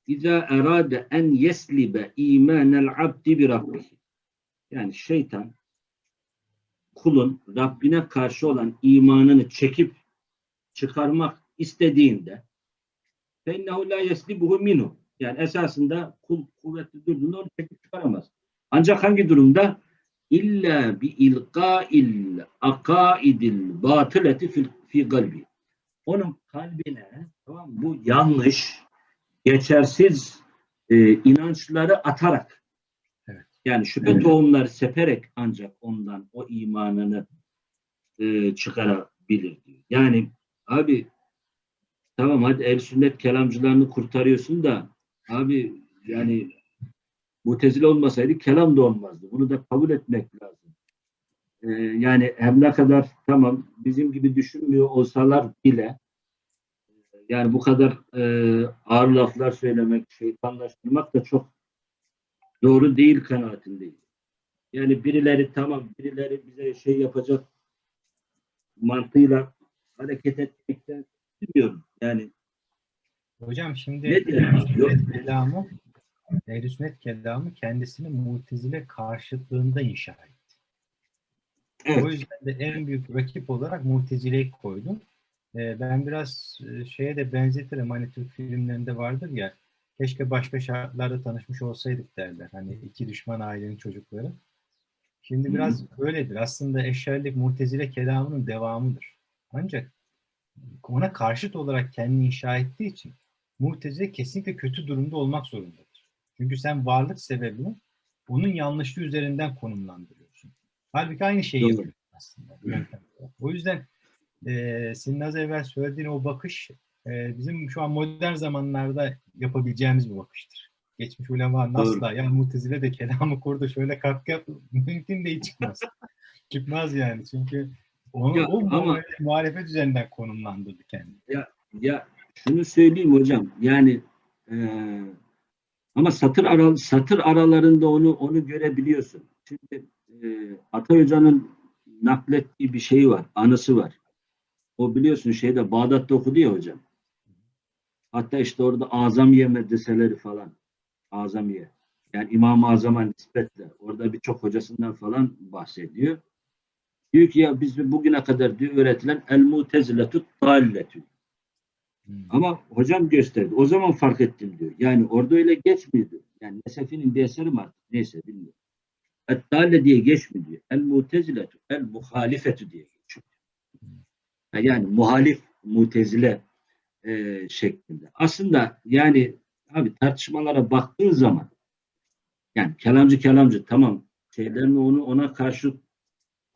İza erade en yeslibe imanel abdi bir rabbihi. Yani şeytan kulun Rabbine karşı olan imanını çekip çıkarmak istediğinde فَاِنَّهُ لَا يَسْلِبُهُ minhu. Yani esasında kul kuvvetli durduğunda onu çekip çıkaramaz. Ancak hangi durumda? İlla bi ilqa'il akaidil batıleti fi, fi kalbi. Onun kalbine tamam mı? bu yanlış, geçersiz e, inançları atarak Evet. yani şüphe Evet. tohumları seperek ancak ondan o imanını e, çıkarabilir diyor. Yani abi tamam hadi el sünnet kelamcılarını kurtarıyorsun da abi yani mutezile olmasaydı kelam da olmazdı. Bunu da kabul etmek lazım. Ee, yani her ne kadar tamam bizim gibi düşünmüyor olsalar bile yani bu kadar e, ağır laflar söylemek, şeytanlaştırmak da çok doğru değil kanaatindeyim. Yani birileri tamam birileri bize şey yapacak mantığıyla hareket etmekten bilmiyorum. Yani Hocam şimdi? Ehl-i kelamı Ehl-i Sünnet kelamı kendisini mutezile karşıtlığında inşa etti. Evet. O yüzden de en büyük rakip olarak Mutezile'yi koydum. Ee, ben biraz e, şeye de benzetirim. Hani Türk filmlerinde vardır ya keşke başka şartlarda tanışmış olsaydık derler. Hani iki düşman ailenin çocukları. Şimdi Hı. biraz öyledir. Aslında eşyerlik Mutezile kelamının devamıdır. Ancak ona karşıt olarak kendini inşa ettiği için Mu'tezile kesinlikle kötü durumda olmak zorundadır. Çünkü sen varlık sebebini onun yanlışlığı üzerinden konumlandırıyorsun. Halbuki aynı şeyi Doğru. yapıyorsun aslında. O yüzden e, senin az evvel söylediğin o bakış e, bizim şu an modern zamanlarda yapabileceğimiz bir bakıştır. Geçmiş ulemanın Doğru. asla yani mutezile de kelamı kurdu şöyle katkı yap [laughs] mümkün değil çıkmaz. çıkmaz yani çünkü onu, Ya o ama- muhalefet, üzerinden konumlandırdı kendini. Ya şunu söyleyeyim hocam. Yani eee, ama satır aral satır aralarında onu onu görebiliyorsun. Şimdi eee Atay Hoca'nın naklettiği bir şey var, anısı var. O biliyorsun şeyde Bağdat'ta okudu ya hocam. Hatta işte orada Azamiye medreseleri falan. Azamiye. Yani İmam-ı Azam'a nispetle. Orada birçok hocasından falan bahsediyor. Diyor ki ya biz bugüne kadar diyor öğretilen el muteziletü dalletü. Hmm. Ama hocam gösterdi. O zaman fark ettim diyor. Yani orada öyle geçmiyordu. Yani Nesefi'nin bir eseri artık? Neyse bilmiyorum. Et-Dalle diye geçmiyor diyor. El-Muteziletü, el-Muhalifetü diye geçiyor. Ha, Yani muhalif, mutezile e, şeklinde. Aslında yani abi tartışmalara baktığın zaman yani kelamcı kelamcı tamam şeylerini onu ona karşı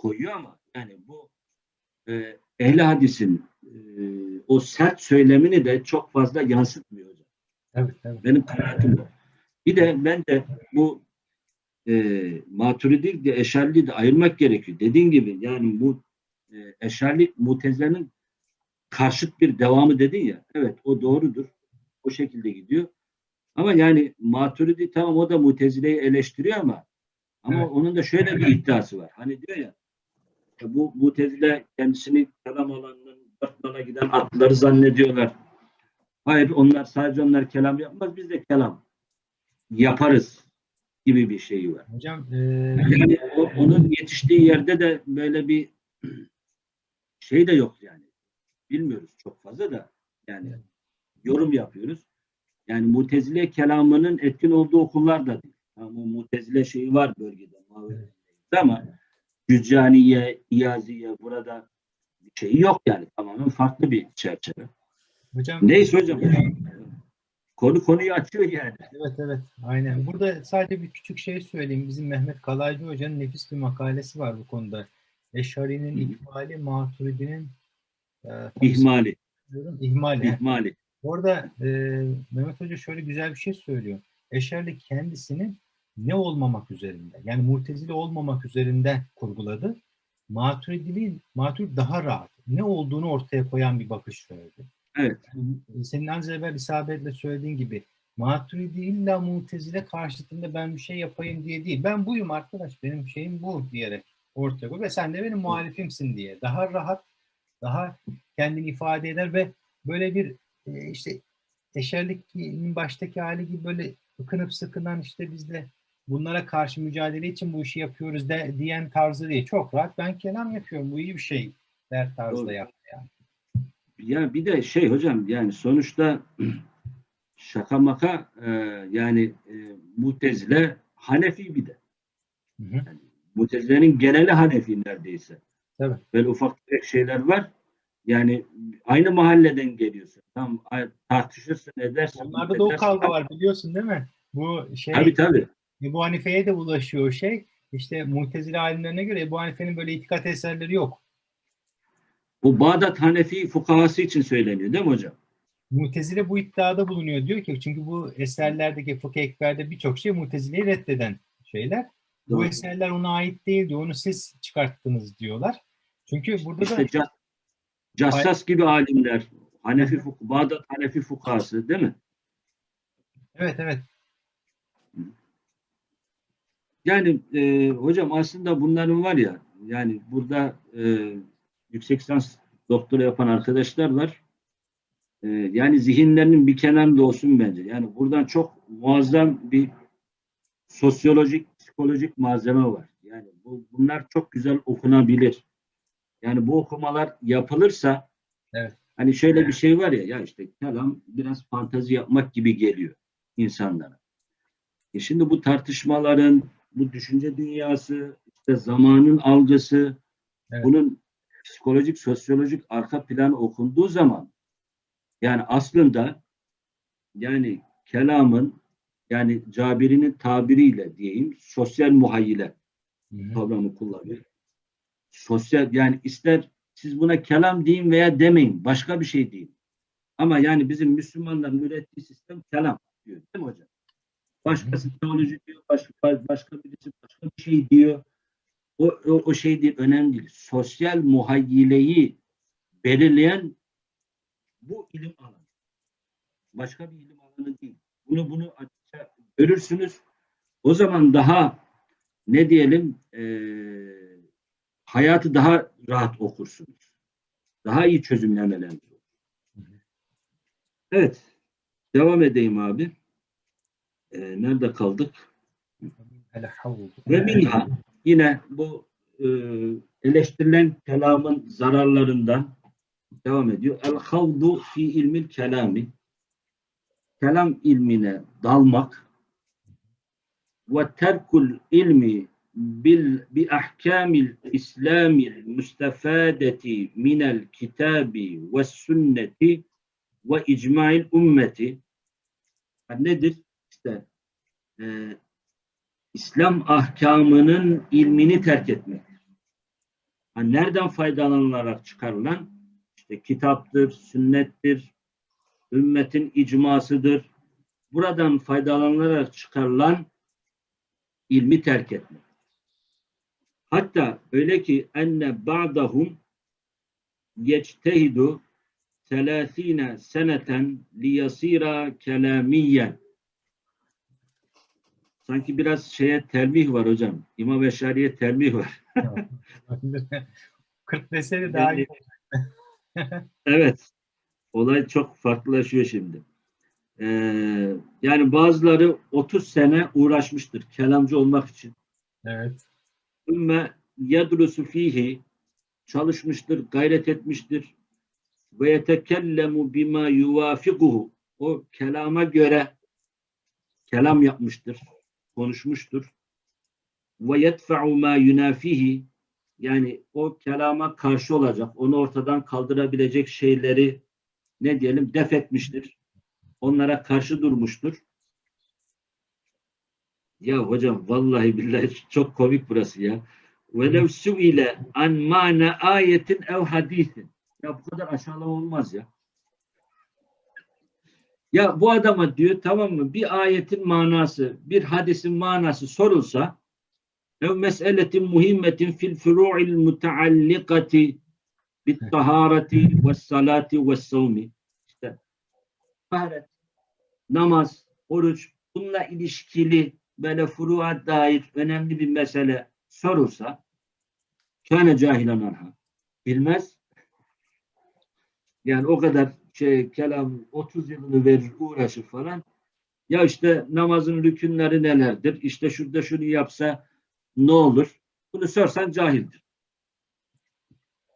koyuyor ama yani bu e, ehli hadisin e, o sert söylemini de çok fazla yansıtmıyor hocam. Evet, evet. Benim kanaatim bu. Bir de bence bu e, maturidi de eşarli de ayırmak gerekiyor. Dediğin gibi yani bu e, eşarlik mutezilenin karşıt bir devamı dedin ya. Evet o doğrudur. O şekilde gidiyor. Ama yani maturidi tamam o da mutezileyi eleştiriyor ama ama Evet. onun da şöyle bir iddiası var. Hani diyor ya bu mutezile kendisini kelam alanının dört nala giden atları zannediyorlar. Hayır onlar sadece onlar kelam yapmaz biz de kelam yaparız gibi bir şeyi var. Hocam e, Yani o, onun yetiştiği yerde de böyle bir [clears throat] şey de yok yani. Bilmiyoruz çok fazla da yani yorum yapıyoruz. Yani mutezile kelamının etkin olduğu okullar da değil. Tamam, o mutezile şeyi var bölgede. Ama Cüccaniye, İyaziye burada bir şey yok yani. Tamamen farklı bir çerçeve. hocam Neyse hocam. Konu konuyu açıyor yani. Evet evet aynen. Burada sadece bir küçük şey söyleyeyim. Bizim Mehmet Kalaycı Hoca'nın nefis bir makalesi var bu konuda. Eşari'nin ihmali, Maturidi'nin e, İhmali. diyorum, ihmali. ihmali. Orada e, Mehmet Hoca şöyle güzel bir şey söylüyor. Eşerli kendisini ne olmamak üzerinde, yani mutezile olmamak üzerinde kurguladı. Maturidili, Maturid daha rahat. Ne olduğunu ortaya koyan bir bakış söyledi. Evet. Yani senin az evvel isabetle söylediğin gibi Maturidi illa mutezile karşıtında ben bir şey yapayım diye değil. Ben buyum arkadaş, benim şeyim bu diyerek ortaya koy ve sen de benim muhalifimsin diye. Daha rahat, daha kendini ifade eder ve böyle bir e, işte eşerlikin baştaki hali gibi böyle ıkınıp sıkınan işte biz de bunlara karşı mücadele için bu işi yapıyoruz de, diyen tarzı değil. Çok rahat ben kelam yapıyorum bu iyi bir şey der tarzda Doğru. yaptı yani. Ya bir de şey hocam yani sonuçta [clears throat] şaka maka e, yani e, mutezile Hanefi bir de. Hı hı. Mutezile'nin geneli Hanefi neredeyse. Tabii. Böyle ufak tefek şeyler var. Yani aynı mahalleden geliyorsun. Tam tartışırsın edersin. Onlarda da o kavga var biliyorsun değil mi? Bu şey Tabii tabii. Ebu Hanife'ye de ulaşıyor şey. İşte Mu'tezile alimlerine göre Ebu Hanife'nin böyle itikat eserleri yok. Bu Bağdat Hanefi fukahası için söyleniyor değil mi hocam? Mu'tezile bu iddiada bulunuyor diyor ki çünkü bu eserlerdeki fıkıh ekberde birçok şey Mu'tezile'yi reddeden şeyler. Bu Doğru. eserler ona ait değil diyor. Onu siz çıkarttınız diyorlar. Çünkü burada da İşte Ca- Cassas gibi alimler, Hanefi Bağdat Hanefi fukahası değil mi? evet evet Yani e, hocam aslında bunların var ya yani burada e, yüksek lisans doktora yapan arkadaşlar var. E, yani zihinlerinin bir kenarında olsun bence. Yani buradan çok muazzam bir sosyolojik, psikolojik malzeme var. Yani bu, bunlar çok güzel okunabilir. Yani bu okumalar yapılırsa Evet. hani şöyle bir şey var ya ya işte kelam biraz fantazi yapmak gibi geliyor insanlara. E şimdi bu tartışmaların, bu düşünce dünyası, işte zamanın algısı, Evet. bunun psikolojik, sosyolojik arka planı okunduğu zaman yani aslında yani kelamın yani Cabiri'nin tabiriyle diyeyim sosyal muhayyile kavramı kullanıyor. Sosyal yani ister siz buna kelam deyin veya demeyin. Başka bir şey deyin. Ama yani bizim Müslümanların ürettiği sistem kelam diyor. Değil mi hocam? Başkası teoloji diyor. Başka, başka birisi başka bir şey diyor. O, o, o şey değil. Önemli değil. Sosyal muhayyileyi belirleyen bu ilim alanı. Başka bir ilim alanı değil. Bunu bunu açıkça görürsünüz. O zaman daha ne diyelim eee, hayatı daha rahat okursunuz. Daha iyi çözümlemeleriniz olur. Evet. Devam edeyim abi. Eee, nerede kaldık? Ve minha yine bu e, eleştirilen kelamın zararlarından devam ediyor. El havdu fi ilmil kelami kelam ilmine dalmak ve terkul ilmi bil bi ahkamil İslamil mustafadeti minel kitabi ve sünneti ve icmail ümmeti Yani nedir? İşte e, İslam ahkamının ilmini terk etmek. Ha, nereden faydalanılarak çıkarılan? İşte kitaptır, sünnettir, ümmetin icmasıdır. Buradan faydalanılarak çıkarılan ilmi terk etmek. Hatta öyle ki enne ba'dahum yectehidu 30 seneten liyasira kelamiyen Sanki biraz şeye telmih var hocam. İmam Eşari'ye telmih var. [laughs] 40 deseydi daha iyi. Evet. Olay çok farklılaşıyor şimdi. Ee, yani bazıları 30 sene uğraşmıştır kelamcı olmak için. Evet. Ümme yadrusu fihi çalışmıştır, gayret etmiştir. Ve yetekellemu bima yuvafikuhu o kelama göre kelam yapmıştır, konuşmuştur. Ve yedfa'u ma yunafihi yani o kelama karşı olacak, onu ortadan kaldırabilecek şeyleri ne diyelim def etmiştir. Onlara karşı durmuştur. Ya hocam vallahi billahi [laughs] çok komik burası ya. Velev suile an mana ayetin ev hadisin. Ya bu kadar aşağılama olmaz ya. Ya bu adama diyor tamam mı bir ayetin manası, bir hadisin manası sorulsa ev meseletin muhimmetin fil furu'il mutaallikati bit tahareti ve salati ve savmi. İşte taharet, namaz, oruç bununla ilişkili böyle furu'a dair önemli bir mesele sorulsa kâne cahilen anha. Bilmez. Yani o kadar şey kelam 30 yılını verir uğraşır falan. Ya işte namazın rükünleri nelerdir? İşte şurada şunu yapsa ne olur? Bunu sorsan cahildir.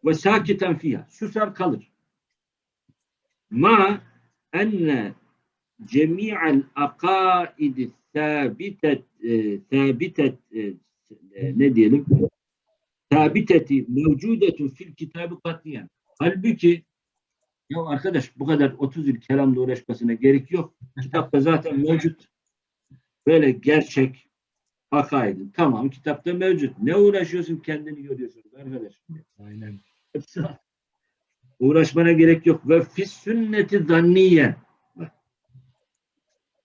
Ve sakiten fiyha. Susar kalır. Ma enne cemi'al akaidi sabitet e, sabitet e, e, ne diyelim sabiteti mevcudetun fil kitabı katiyen. Halbuki ya arkadaş bu kadar 30 yıl kelamla uğraşmasına gerek yok. Kitapta zaten mevcut. Böyle gerçek akaidi. Tamam kitapta mevcut. Ne uğraşıyorsun kendini görüyorsun arkadaş. Aynen. [laughs] Uğraşmana gerek yok. Ve fis sünneti zanniye. Bak.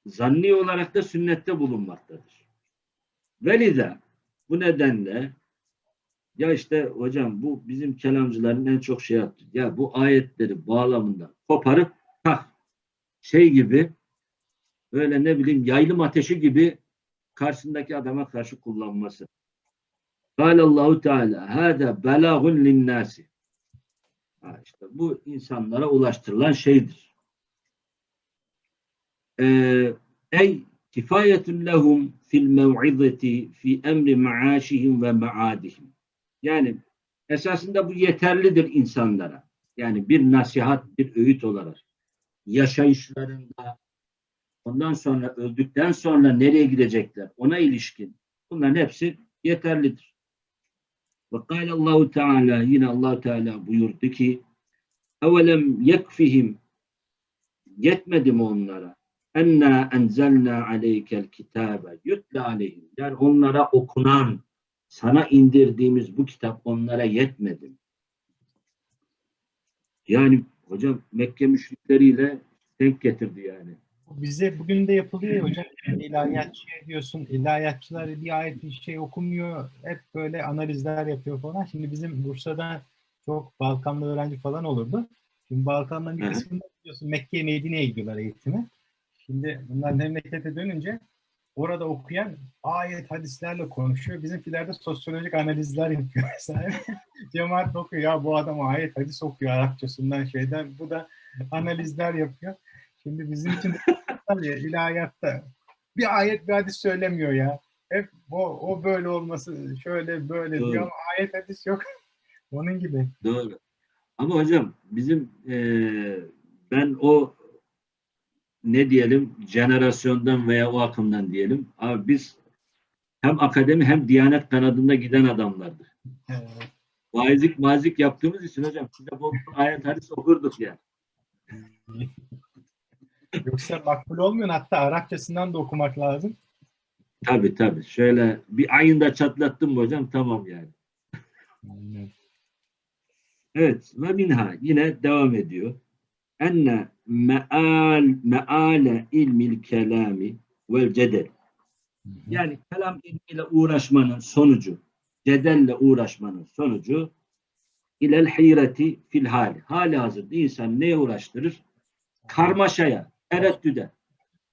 Zanni olarak da sünnette bulunmaktadır. Velize bu nedenle ya işte hocam bu bizim kelamcıların en çok şey yaptı. Ya bu ayetleri bağlamında koparıp tak şey gibi böyle ne bileyim yaylım ateşi gibi karşısındaki adama karşı kullanması. Allahu Teala hâdâ belâhun linnâsi. İşte bu insanlara ulaştırılan şeydir. Ee, ey kifayetun lehum fil mev'izeti fi emri ma'aşihim ve ma'adihim. Yani esasında bu yeterlidir insanlara. Yani bir nasihat, bir öğüt olarak yaşayışlarında ondan sonra öldükten sonra nereye gidecekler ona ilişkin bunların hepsi yeterlidir. Ve kâle Allahu Teala yine Allah Teala buyurdu ki evelem yekfihim yetmedi mi onlara enna enzelna aleykel kitabe yutla aleyhim. Yani onlara okunan, sana indirdiğimiz bu kitap onlara yetmedi. Yani hocam Mekke müşrikleriyle denk getirdi yani. Bize bugün de yapılıyor ya hocam. İlahiyatçı diyorsun. İlahiyatçılar bir ayet bir şey okumuyor. Hep böyle analizler yapıyor falan. Şimdi bizim Bursa'da çok Balkanlı öğrenci falan olurdu. Şimdi Balkanların bir kısmında biliyorsun Mekke'ye Medine'ye gidiyorlar eğitime. Şimdi bunlar memlekete dönünce orada okuyan ayet hadislerle konuşuyor. Bizimkiler de sosyolojik analizler yapıyor [laughs] mesela. Cemaat okuyor ya bu adam ayet hadis okuyor Arapçasından şeyden. Bu da analizler yapıyor. Şimdi bizim için de [laughs] ilahiyatta bir ayet bir hadis söylemiyor ya. Hep o, o böyle olması şöyle böyle Doğru. diyor ama ayet hadis yok. [laughs] Onun gibi. Doğru. Ama hocam bizim eee, ben o ne diyelim jenerasyondan veya o akımdan diyelim. Abi biz hem akademi hem diyanet kanadında giden adamlardık. Evet. Vaizlik mazik yaptığımız için hocam bol ayet hadis okurduk ya. [laughs] Yoksa makbul olmuyor. Hatta Arapçasından da okumak lazım. Tabii tabii. Şöyle bir ayında çatlattım hocam tamam yani. Aynen. Evet ve minha yine devam ediyor. Enne meal meale ilmil kelami vel cedel. Yani kelam ilmiyle uğraşmanın sonucu, cedelle uğraşmanın sonucu ilel hayreti fil hali. Hali hazırda insan neye uğraştırır? Karmaşaya, tereddüde.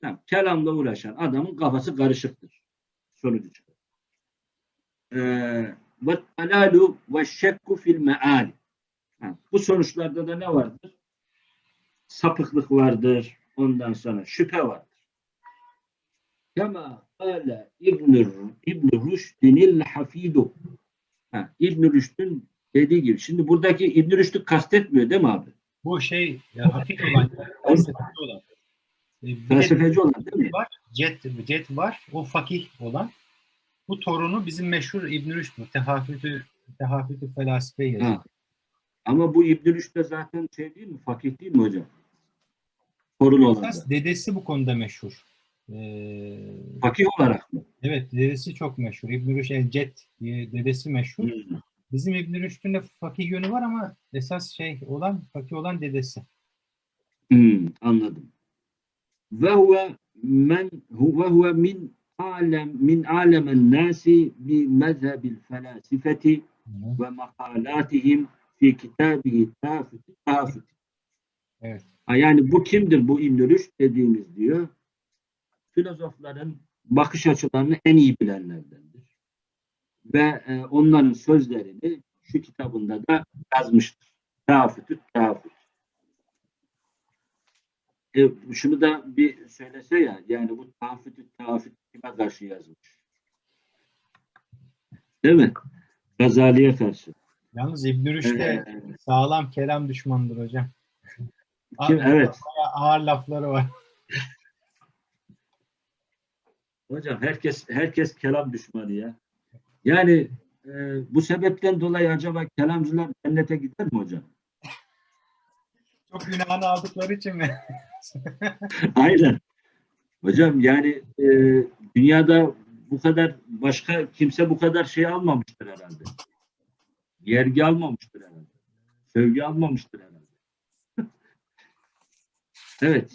Tamam, kelamla uğraşan adamın kafası karışıktır. Sonucu çıkar. Ee, Ve talalu ve şekku fil meali. Bu sonuçlarda da ne vardır? Sapıklık vardır. Ondan sonra şüphe vardır. Kema kâle İbn-i İbn Rüşdinil hafidu. Ha, İbn Rüşd'ün dediği gibi. Şimdi buradaki İbn Rüşd'ü kastetmiyor değil mi abi? Bu şey ya, hafif olan, felsefeci olan. E, Felsefeci olan değil mi? var, Cet, Cet var, o fakih olan. Bu torunu bizim meşhur İbn Rüşd, Tehafütü, Tehafütü Felasife yazıyor. Ama bu İbn Rüşd de zaten şey değil mi? Fakih değil mi hocam? Da. Esas dedesi bu konuda meşhur. Ee, Fakih olarak mı? evet, dedesi çok meşhur. İbn Rüşd el Cet diye dedesi meşhur. Hmm. Bizim İbn Rüşd'ün de fakih yönü var ama esas şey olan, fakih olan dedesi. Hmm, anladım. Ve huve men huve huve min alem min alemen nasi bi mezhebil felasifeti ve makalatihim fi kitabihi tafut tafut. Evet. Yani bu kimdir bu Rüşd dediğimiz diyor. Filozofların bakış açılarını en iyi bilenlerdendir. Ve e, onların sözlerini şu kitabında da yazmıştır. Tafutü tafut. E, şunu da bir söylese ya, yani bu tafutü tafut kime karşı yazmış? Değil mi? Gazali'ye karşı. Yalnız İbn Rüşd de Ee, sağlam kelam düşmanıdır hocam. Kim, evet. Ağır lafları var. Hocam herkes herkes kelam düşmanı ya. Yani e, bu sebepten dolayı acaba kelamcılar cennete gider mi hocam? [laughs] Çok günahını aldıkları için mi? [laughs] Aynen. Hocam yani e, dünyada bu kadar başka kimse bu kadar şey almamıştır herhalde. Yergi almamıştır herhalde. Sevgi almamıştır herhalde. Evet.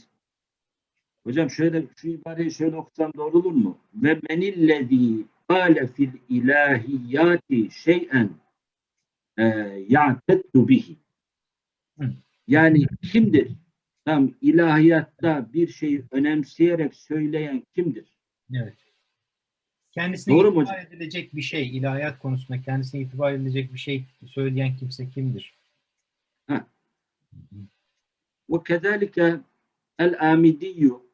Hocam şöyle şu ibareyi şöyle okusam doğru olur mu? Ve menillezî kâle fil ilahiyati şey'en e, ya'teddu bihi. Yani kimdir? Tam ilahiyatta bir şeyi önemseyerek söyleyen kimdir? Evet. Kendisine Doğru itibar edilecek bir şey, ilahiyat konusunda kendisine itibar edilecek bir şey söyleyen kimse kimdir? Ve kezalike el amidiyyu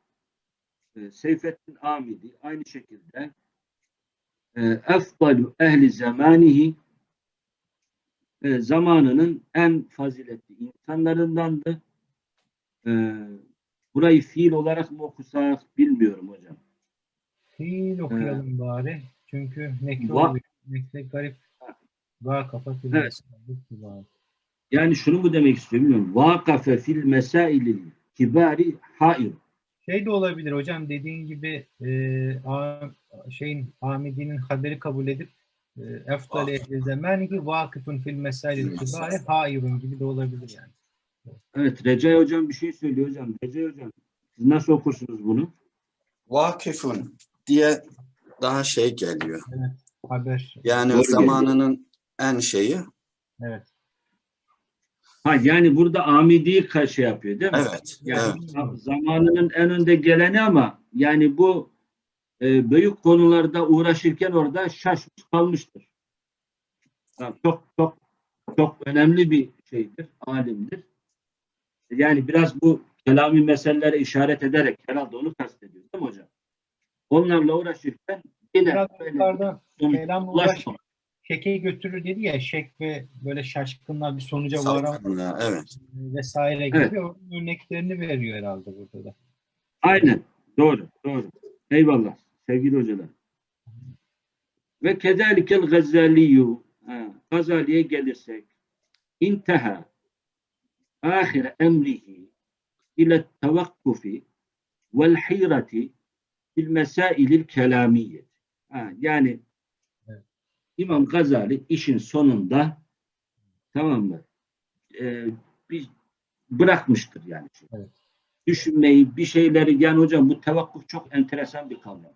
e, Seyfettin Amidi aynı şekilde e, efdalu ehli zamanihi e, zamanının en faziletli insanlarındandı. Burayı fiil olarak mı okusak bilmiyorum hocam. Fiil okuyalım bari. Çünkü nekre Va- garip. Va kafa Evet. Yani şunu mu demek istiyorum bilmiyorum. Vakafe fil mesailil kibari hair. Şey de olabilir hocam dediğin gibi e, a, şeyin Hamidi'nin haberi kabul edip e, efdal ehli zamanihi vakıfın fil mesail kibari hayırun gibi de olabilir yani. Evet Recai hocam bir şey söylüyor hocam. Recai hocam siz nasıl okursunuz bunu? Vakifun diye daha şey geliyor. Haber. Yani Doğru zamanının en şeyi. Evet. Ha yani burada Amidi'yi şey yapıyor değil mi? Evet. Yani evet. za- zamanının en önde geleni ama yani bu e, büyük konularda uğraşırken orada şaşmış kalmıştır. Ha, çok çok çok önemli bir şeydir, alimdir. Yani biraz bu kelami meselelere işaret ederek herhalde onu kastediyor değil mi hocam? Onlarla uğraşırken yine Biraz böyle sonuç kelamla şekeyi götürür dedi ya şek ve böyle şaşkınlar bir sonuca varan Evet. vesaire gibi Evet. örneklerini veriyor herhalde burada da. Aynen. Doğru. Doğru. Eyvallah. Sevgili hocalar. Ve kezalikel gazaliyu. Gazali'ye gelirsek. İnteha ahir emrihi ile tevakkufi vel hirati bil mesailil kelamiyye. Ha, yani. İmam Gazali işin sonunda tamam mı? Ee, bir bırakmıştır yani. Evet. Düşünmeyi, bir şeyleri yani hocam bu tevakkuf çok enteresan bir kavram.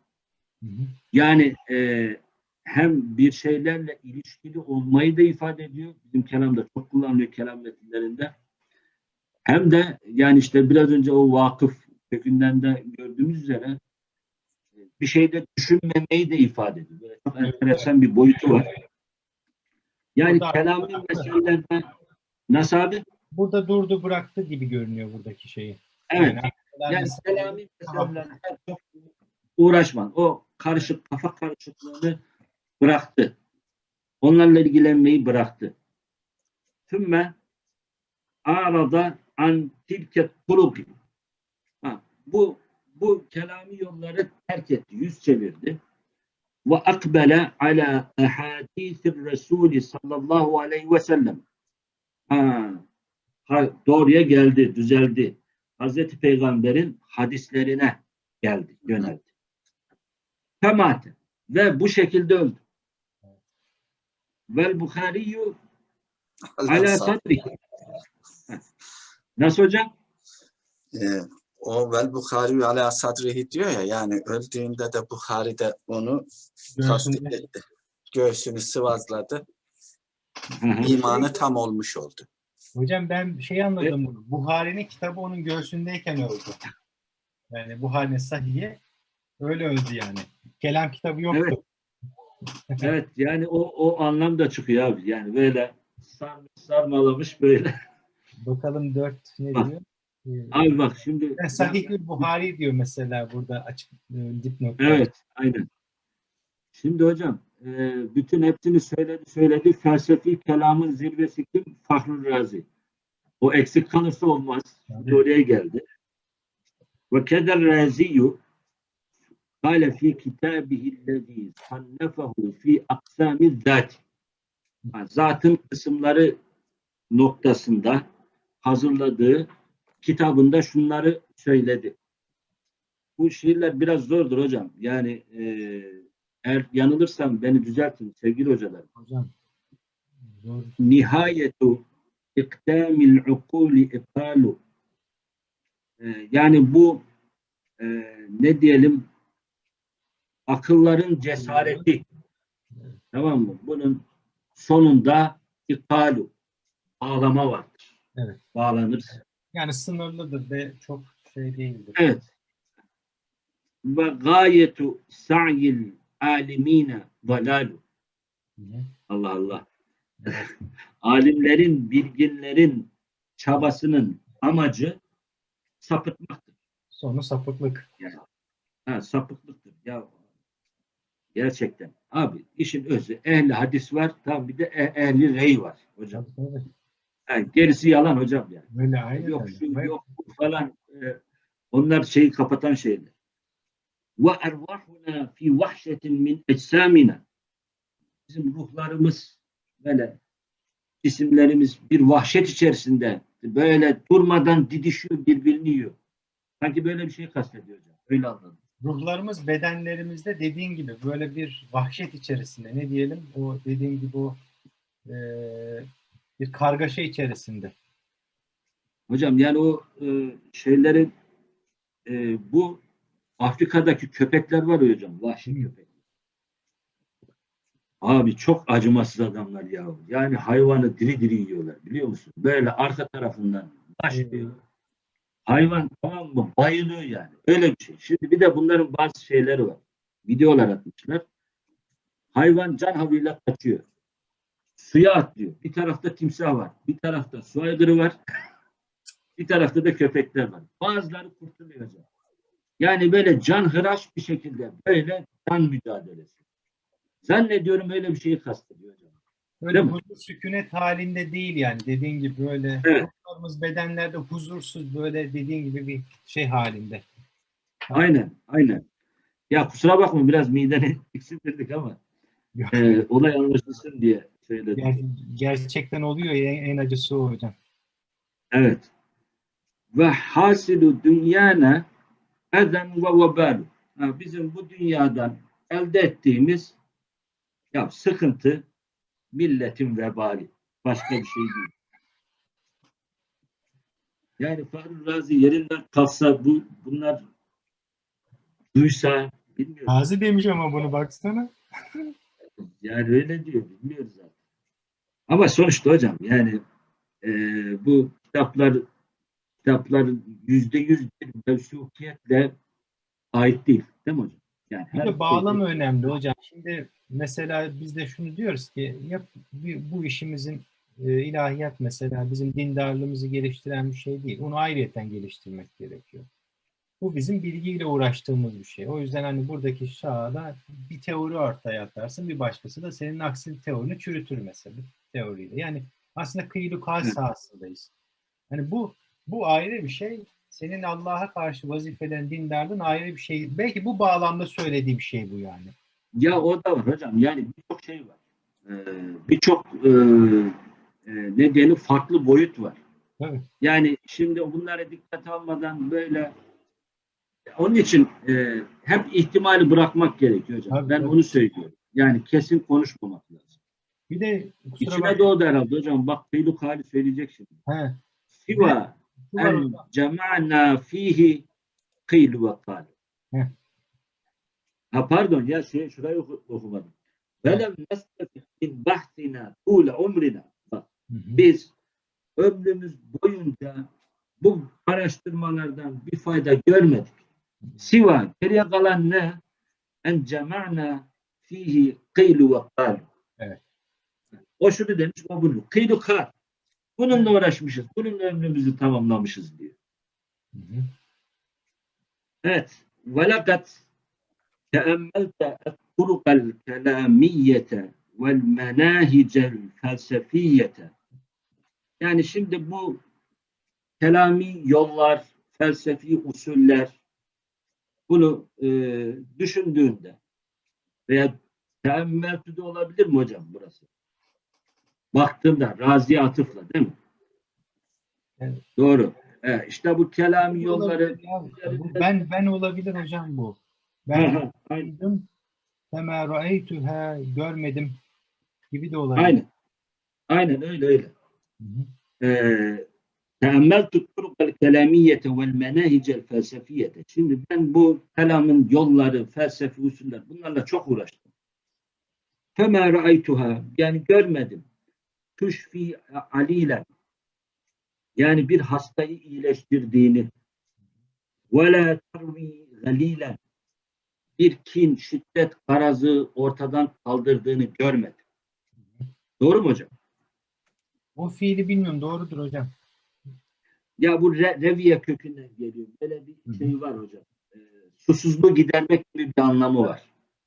Hı hı. Yani e, hem bir şeylerle ilişkili olmayı da ifade ediyor. Bizim kelamda çok kullanılıyor kelam metinlerinde. Hem de yani işte biraz önce o vakıf kökünden de gördüğümüz üzere e, bir şeyde düşünmemeyi de ifade ediyor. Böyle çok enteresan bir boyutu var. Yani kelami meselelerden nasıl abi? Burada durdu bıraktı gibi görünüyor buradaki şeyi. Evet. Yani, Yani selami meselelerle çok uğraşman. O karışık kafa karışıklığını bıraktı. Onlarla ilgilenmeyi bıraktı. Tümme arada an tilke tuluki. Bu bu kelami yolları terk etti, yüz çevirdi. Ve akbele ala ahadisir Resulü sallallahu aleyhi ve sellem. Ha, ha, doğruya geldi, düzeldi. Hazreti Peygamber'in hadislerine geldi, yöneldi. Temate. Ve bu şekilde öldü. Vel Bukhariyu ala sadri. Nasıl hocam? Ee, o vel Bukhari ala sadrihi diyor ya yani öldüğünde de Bukhari de onu tasdik etti. Göğsünü sıvazladı. İmanı tam olmuş oldu. Hocam ben şey anladım. Buhari'nin kitabı onun göğsündeyken öldü. Yani Buhari'nin sahiye öyle öldü yani. Kelam kitabı yoktu. Evet. Evet yani o, o anlam da çıkıyor abi. Yani böyle sarmış, sarmalamış böyle. Bakalım 4 ne diyor? Ee, Abi bak şimdi. ben Sahih-ül Buhari diyor mesela burada açık e, dipnot. Evet, aynen. Şimdi hocam, e, bütün hepsini söyledi, söyledi. Felsefi kelamın zirvesi kim? Fahrul Razi. O eksik kalırsa olmaz. Şimdi oraya geldi. Ve keder Raziyu kâle fî kitâbihillezî sannefehu fî aksâmi zâti. Zatın kısımları noktasında hazırladığı kitabında şunları söyledi. Bu şiirler biraz zordur hocam. Yani e, eğer yanılırsam beni düzeltin sevgili hocalar. Hocam. Zor. Nihayetu iktamil ukuli ikalu. E, yani bu e, ne diyelim akılların cesareti. Tamam mı? Bunun sonunda ikalu. Bağlama vardır. Evet. Bağlanır. Yani sınırlıdır ve çok şey değildir. Evet. Ve gayetu sa'yil alimine dalalu. Allah Allah. [laughs] Alimlerin, bilginlerin çabasının amacı sapıtmaktır. Sonu sapıklık. Ha, sapıklıktır. Ya gerçekten. Abi işin özü ehli hadis var. Tam bir de e- ehli rey var hocam. Tabii, Ha, gerisi yalan hocam yani. Aynen yok öyle. şu Ve- yok bu falan e, onlar şeyi kapatan şeyler. Ve ervahuna fi vahşetin min ecsamina. Bizim ruhlarımız böyle cisimlerimiz bir vahşet içerisinde böyle durmadan didişiyor birbirini yiyor. Sanki böyle bir şey kastediyor hocam. Öyle anladım. Ruhlarımız bedenlerimizde dediğin gibi böyle bir vahşet içerisinde ne diyelim o dediğin gibi o e, bir kargaşa içerisinde. Hocam yani o e, şeylerin e, bu Afrika'daki köpekler var ya hocam. Vahşi Hı. köpek. Abi çok acımasız adamlar ya. Yani hayvanı diri diri yiyorlar biliyor musun? Böyle arka tarafından başlıyor. Hayvan tamam mı? Bayılıyor yani. Öyle bir şey. Şimdi bir de bunların bazı şeyleri var. Videolar atmışlar. Hayvan can havliyle kaçıyor. Suya atlıyor. Bir tarafta timsah var. Bir tarafta su aygırı var. bir tarafta da köpekler var. Bazıları kurtuluyor hocam. Yani böyle can hıraş bir şekilde böyle can mücadelesi. Zannediyorum öyle bir şeyi kastediyor hocam. Böyle Değil mi? huzur sükunet halinde değil yani dediğin gibi böyle Evet. bedenlerde huzursuz böyle dediğin gibi bir şey halinde. Aynen, aynen. Ya kusura bakma biraz mideni [laughs] eksilttirdik ama e, olay anlaşılsın diye söyledim. Ger- gerçekten oluyor ya en, en acısı o hocam. Evet. Ve hasilu dünyana eden ve vebalu. Ha, Bizim bu dünyadan elde ettiğimiz ya sıkıntı milletin vebali. Başka bir şey değil. Yani Fahri Razi yerinden kalksa bu bunlar duysa bilmiyorum. Gazi demiş ama bunu baksana. Yani öyle diyor. Bilmiyoruz zaten. Ama sonuçta hocam yani e, bu kitaplar kitaplar yüzde yüz bir mevsukiyetle ait değil. Değil mi hocam? Yani Bir de bağlam şeyde- önemli hocam. Şimdi mesela biz de şunu diyoruz ki yap, bir- bu işimizin e, ilahiyat mesela bizim dindarlığımızı geliştiren bir şey değil. Onu ayrıyeten geliştirmek gerekiyor. Bu bizim bilgiyle uğraştığımız bir şey. O yüzden hani buradaki şahada bir teori ortaya atarsın, bir başkası da senin aksi teorini çürütür mesela teoriyle. Yani aslında kıyılı kal Evet. sahasındayız. Hani bu bu ayrı bir şey. Senin Allah'a karşı vazifelerin, dindarlığın ayrı bir şey. Belki bu bağlamda söylediği bir şey bu yani. Ya o da var hocam. Yani birçok şey var. Ee, birçok e, e, ne diyelim farklı boyut var. Tabii. Yani şimdi bunlara dikkat almadan böyle onun için e, hep ihtimali bırakmak gerekiyor hocam. Tabii, ben tabii. onu söylüyorum. Yani kesin konuşmamak. Bir de kusura İçine bakma. doğdu herhalde hocam. Bak Peyluk hali söyleyecek şimdi. He, Siva en cema'na fihi kıylu ve kal. Heh. Ha pardon ya şey şurayı oku- okumadım. Velem nestefik min bahtina tule umrina. Bak biz ömrümüz boyunca bu araştırmalardan bir fayda görmedik. Siva geriye kalan ne? En cema'na fihi kıylu ve kal. Evet. O şunu demiş, o bunu. Kıydı kar. Bununla uğraşmışız. Bununla ömrümüzü tamamlamışız diyor. Hı hı. Evet. Velakat teemmelte et-turukal kelamiyete vel menahicel felsefiyete yani şimdi bu kelami yollar, felsefi usuller bunu e, düşündüğünde veya teemmeltü de olabilir mi hocam burası? Baktığında razi atıfla değil mi? Evet. Doğru. Evet, işte bu kelami yolları. Bu ben ben olabilir hocam bu. Ben duydum. Fema ra'eytuha görmedim gibi de olabilir. Aynen. Aynen öyle öyle. Ee, teammeltu turukal kelamiyete vel menahicel felsefiyete. Şimdi ben bu kelamın yolları, felsefi usuller bunlarla çok uğraştım. Fema ra'aytuha yani görmedim. Tuşfi alilen yani bir hastayı iyileştirdiğini ve la tarvi galilen bir kin, şiddet, karazı ortadan kaldırdığını görmedim. Doğru mu hocam? O fiili bilmiyorum doğrudur hocam. Ya bu re- reviye kökünden geliyor. Böyle bir hı. şey var hocam. Ee, susuzluğu gidermek gibi bir anlamı var.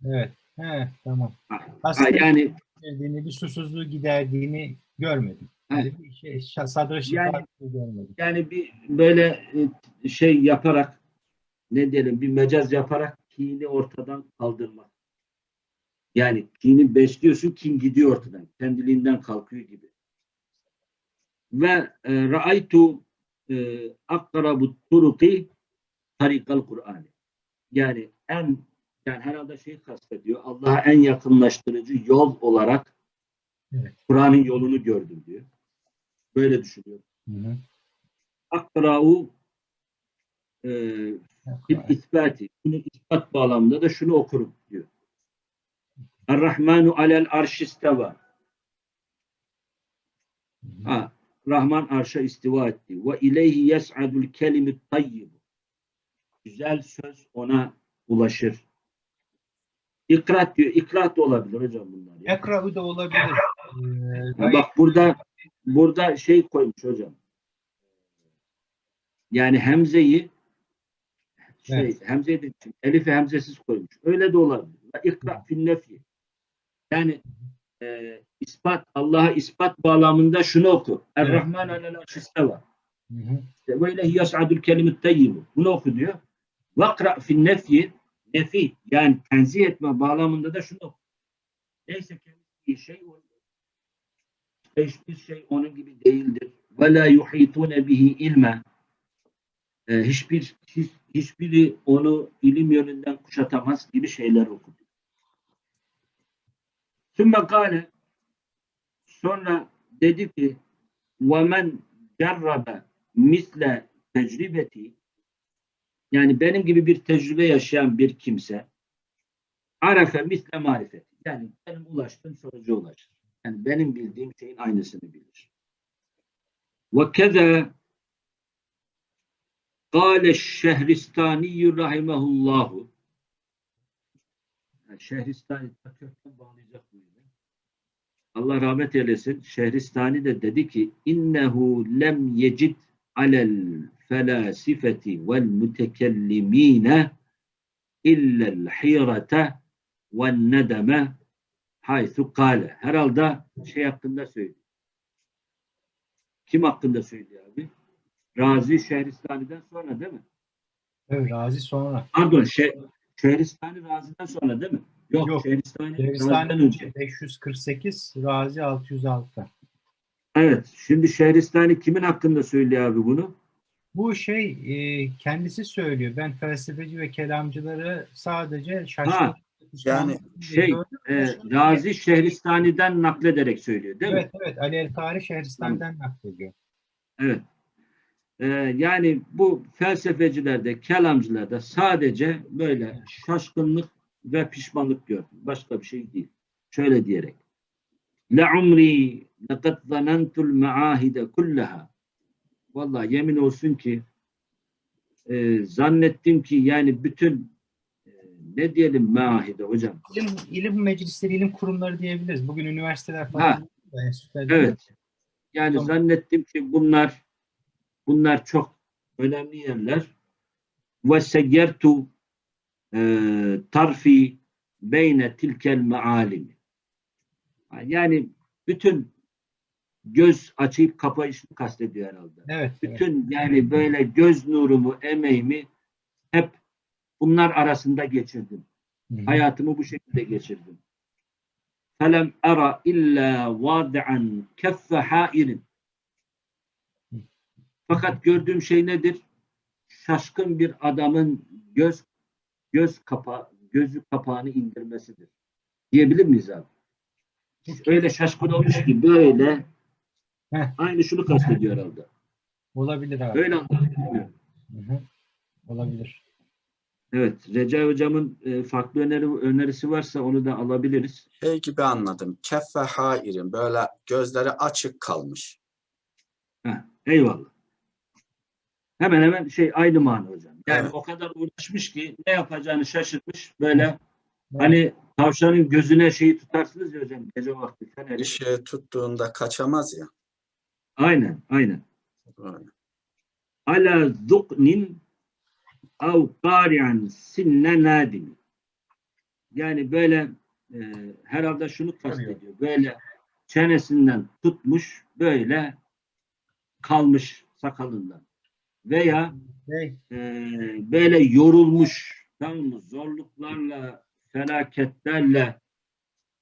Evet. He, tamam. Ha, ha, Aslında yani giderdiğini, bir susuzluğu giderdiğini görmedim. Yani bir şey, sadra Yani- görmedim. yani bir böyle e, şey yaparak ne diyelim bir mecaz yaparak kini ortadan kaldırmak. Yani kini besliyorsun kin gidiyor ortadan. Kendiliğinden kalkıyor gibi. Ve e, ra'aytu e, akrabu turuki tarikal Kur'an. Yani en yani herhalde şey kastediyor. Allah'a en yakınlaştırıcı yol olarak Evet. Kur'an'ın yolunu gördüm diyor. Böyle düşünüyor. Hı hı. Akra'u e, bil isbati. Bunu ispat bağlamında da şunu okurum diyor. Er-Rahmanu alel arşisteva. Ha, Rahman arşa istiva etti. Ve ileyhi yes'adul kelimit tayyib. Güzel söz ona ulaşır. İkrat diyor. İkrat da olabilir hocam bunlar. ya. Ekra'u da olabilir. Ee, bak burada burada şey koymuş hocam. Yani hemzeyi şey Evet. hemzeyi de elifi hemzesiz koymuş. Öyle de olabilir. İkra fin nefi. Yani e, ispat Allah'a ispat bağlamında şunu oku. Er-Rahman alel. İşte Ve ilahi yas'adul kelimut tayyibu. Bunu oku diyor. Vakra fin nefi yani tenzih etme bağlamında da şunu neyse kendisi şey hiçbir şey onun gibi değildir. Ve la yuhitune bihi ilme ee, hiçbir hiç, hiçbiri onu ilim yönünden kuşatamaz gibi şeyler okudu. Sümme kâle sonra dedi ki ve men cerrabe misle tecribeti yani benim gibi bir tecrübe yaşayan bir kimse arefe misle marifeti yani benim ulaştığım sonuca ulaşır. Yani benim bildiğim şeyin aynısını bilir. Ve keza Kâle Şehristani rahimehullahu yani Şehristani kökten bağlayacak mıydı? Allah rahmet eylesin. Şehristani de dedi ki innehu lem yecid alel mütekellimine illel hirete ve nedeme haythu kâle. Herhalde şey hakkında söylüyor. Kim hakkında söylüyor abi? Razi Şehristani'den sonra değil mi? Evet, Razi sonra. Pardon, şey, Şehristani Razi'den sonra değil mi? Yok, Yok. Şehristani, Şehristani önce. 548, Razi 606. Evet, şimdi Şehristani kimin hakkında söylüyor abi bunu? Bu şey e, kendisi söylüyor. Ben felsefeci ve kelamcıları sadece Ha, yani Şey, e, Razi Şehristani'den naklederek söylüyor değil mi? Evet evet Ali El-Kari Şehristan'dan naklediyor. Evet. Ee, yani bu felsefecilerde, kelamcılarda sadece böyle şaşkınlık ve pişmanlık gördüm. Başka bir şey değil. Şöyle diyerek. La umri laqad zanantul maahide kullaha. Vallahi yemin olsun ki e, zannettim ki yani bütün e, ne diyelim maahide hocam. İlim, ilim meclisleri, ilim kurumları diyebiliriz. Bugün üniversiteler Ha, falan. değil mi? Evet. Yani Tamam. zannettim ki bunlar bunlar çok önemli yerler. Ve seyyertu e, tarfi beyne tilkel mealimi. Yani bütün göz açıp kapayışını kastediyor herhalde. Evet. evet. Bütün yani böyle göz nurumu, emeğimi hep bunlar arasında geçirdim. Hı hı. Hayatımı bu şekilde geçirdim. Felem ara illa vadi'an keffe hairin. Fakat gördüğüm şey nedir? Şaşkın bir adamın göz göz kapa gözü kapağını indirmesidir. Diyebilir miyiz abi? Öyle şaşkın olmuş ki böyle Heh. aynı şunu kastediyor [laughs] herhalde. Olabilir abi. Öyle hı. Olabilir. Evet. Recai hocamın e, farklı öneri, önerisi varsa onu da alabiliriz. şey gibi anladım. Keffe hairin böyle gözleri açık kalmış. Heh, eyvallah. Hemen hemen şey aynı mana hocam. Yani Evet. o kadar uğraşmış ki ne yapacağını şaşırmış. Böyle Evet. hani tavşanın gözüne şeyi tutarsınız ya hocam gece vakti feneri. Işığı tuttuğunda kaçamaz ya. Aynen, aynen. Böyle. Ala zuknin av qari'an sinne nadimi. Yani böyle e, herhalde şunu kastediyor. Böyle çenesinden tutmuş böyle kalmış sakalından. Veya e, böyle yorulmuş tamam mı? zorluklarla felaketlerle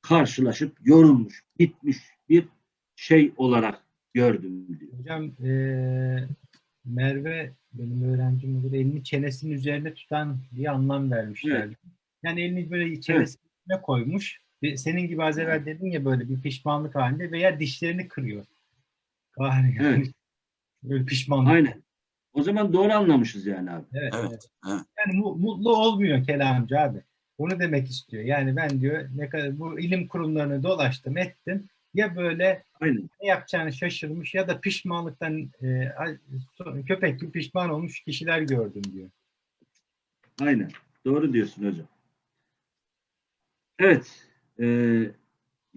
karşılaşıp yorulmuş bitmiş bir şey olarak gördüm diyor. hocam eee Merve benim öğrencim olur. Elini çenesinin üzerine tutan diye anlam vermişlerdi. Yani elini böyle çenesine koymuş. Ve Senin gibi az evvel dedin ya böyle bir pişmanlık halinde veya dişlerini kırıyor. Yani. Evet. Böyle pişmanlık. Aynen. O zaman doğru anlamışız yani abi. Evet, Evet, evet. evet. Yani mu- mutlu olmuyor kelamcı abi. Onu demek istiyor. Yani ben diyor ne kadar bu ilim kurumlarını dolaştım ettim. Ya böyle Aynen. ne yapacağını şaşırmış ya da pişmanlıktan e, köpek gibi pişman olmuş kişiler gördüm diyor. Aynen. Doğru diyorsun hocam. Evet. Ee,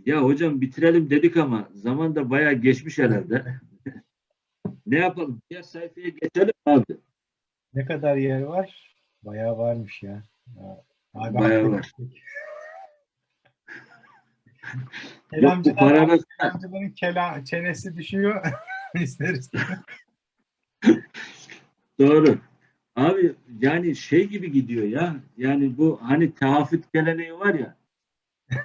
ya hocam bitirelim dedik ama zaman da bayağı geçmiş herhalde. [laughs] ne yapalım? Diğer sayfaya geçelim abi. Ne kadar yer var? Bayağı varmış ya. Ya, Bayağı var. Yok bu paranın kela, çenesi düşüyor. [laughs] İster istemez. Doğru. Abi yani şey gibi gidiyor ya. Yani bu hani tahafüt geleneği var ya.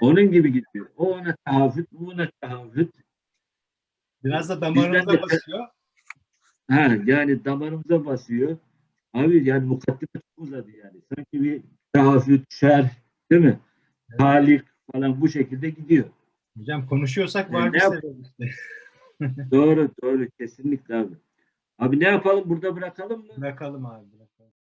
Onun gibi gidiyor. O ona tahafüt, bu ona tahafüt. Biraz da damarımıza de- basıyor. Ha yani damarımıza basıyor. Abi yani mukaddime çok uzadı yani. Sanki bir tahafüt, şer, değil mi? Talik falan bu şekilde gidiyor. Hocam konuşuyorsak E, var ne bir sebep işte. Doğru, doğru. Kesinlikle abi. Abi ne yapalım? Burada bırakalım mı? Bırakalım abi.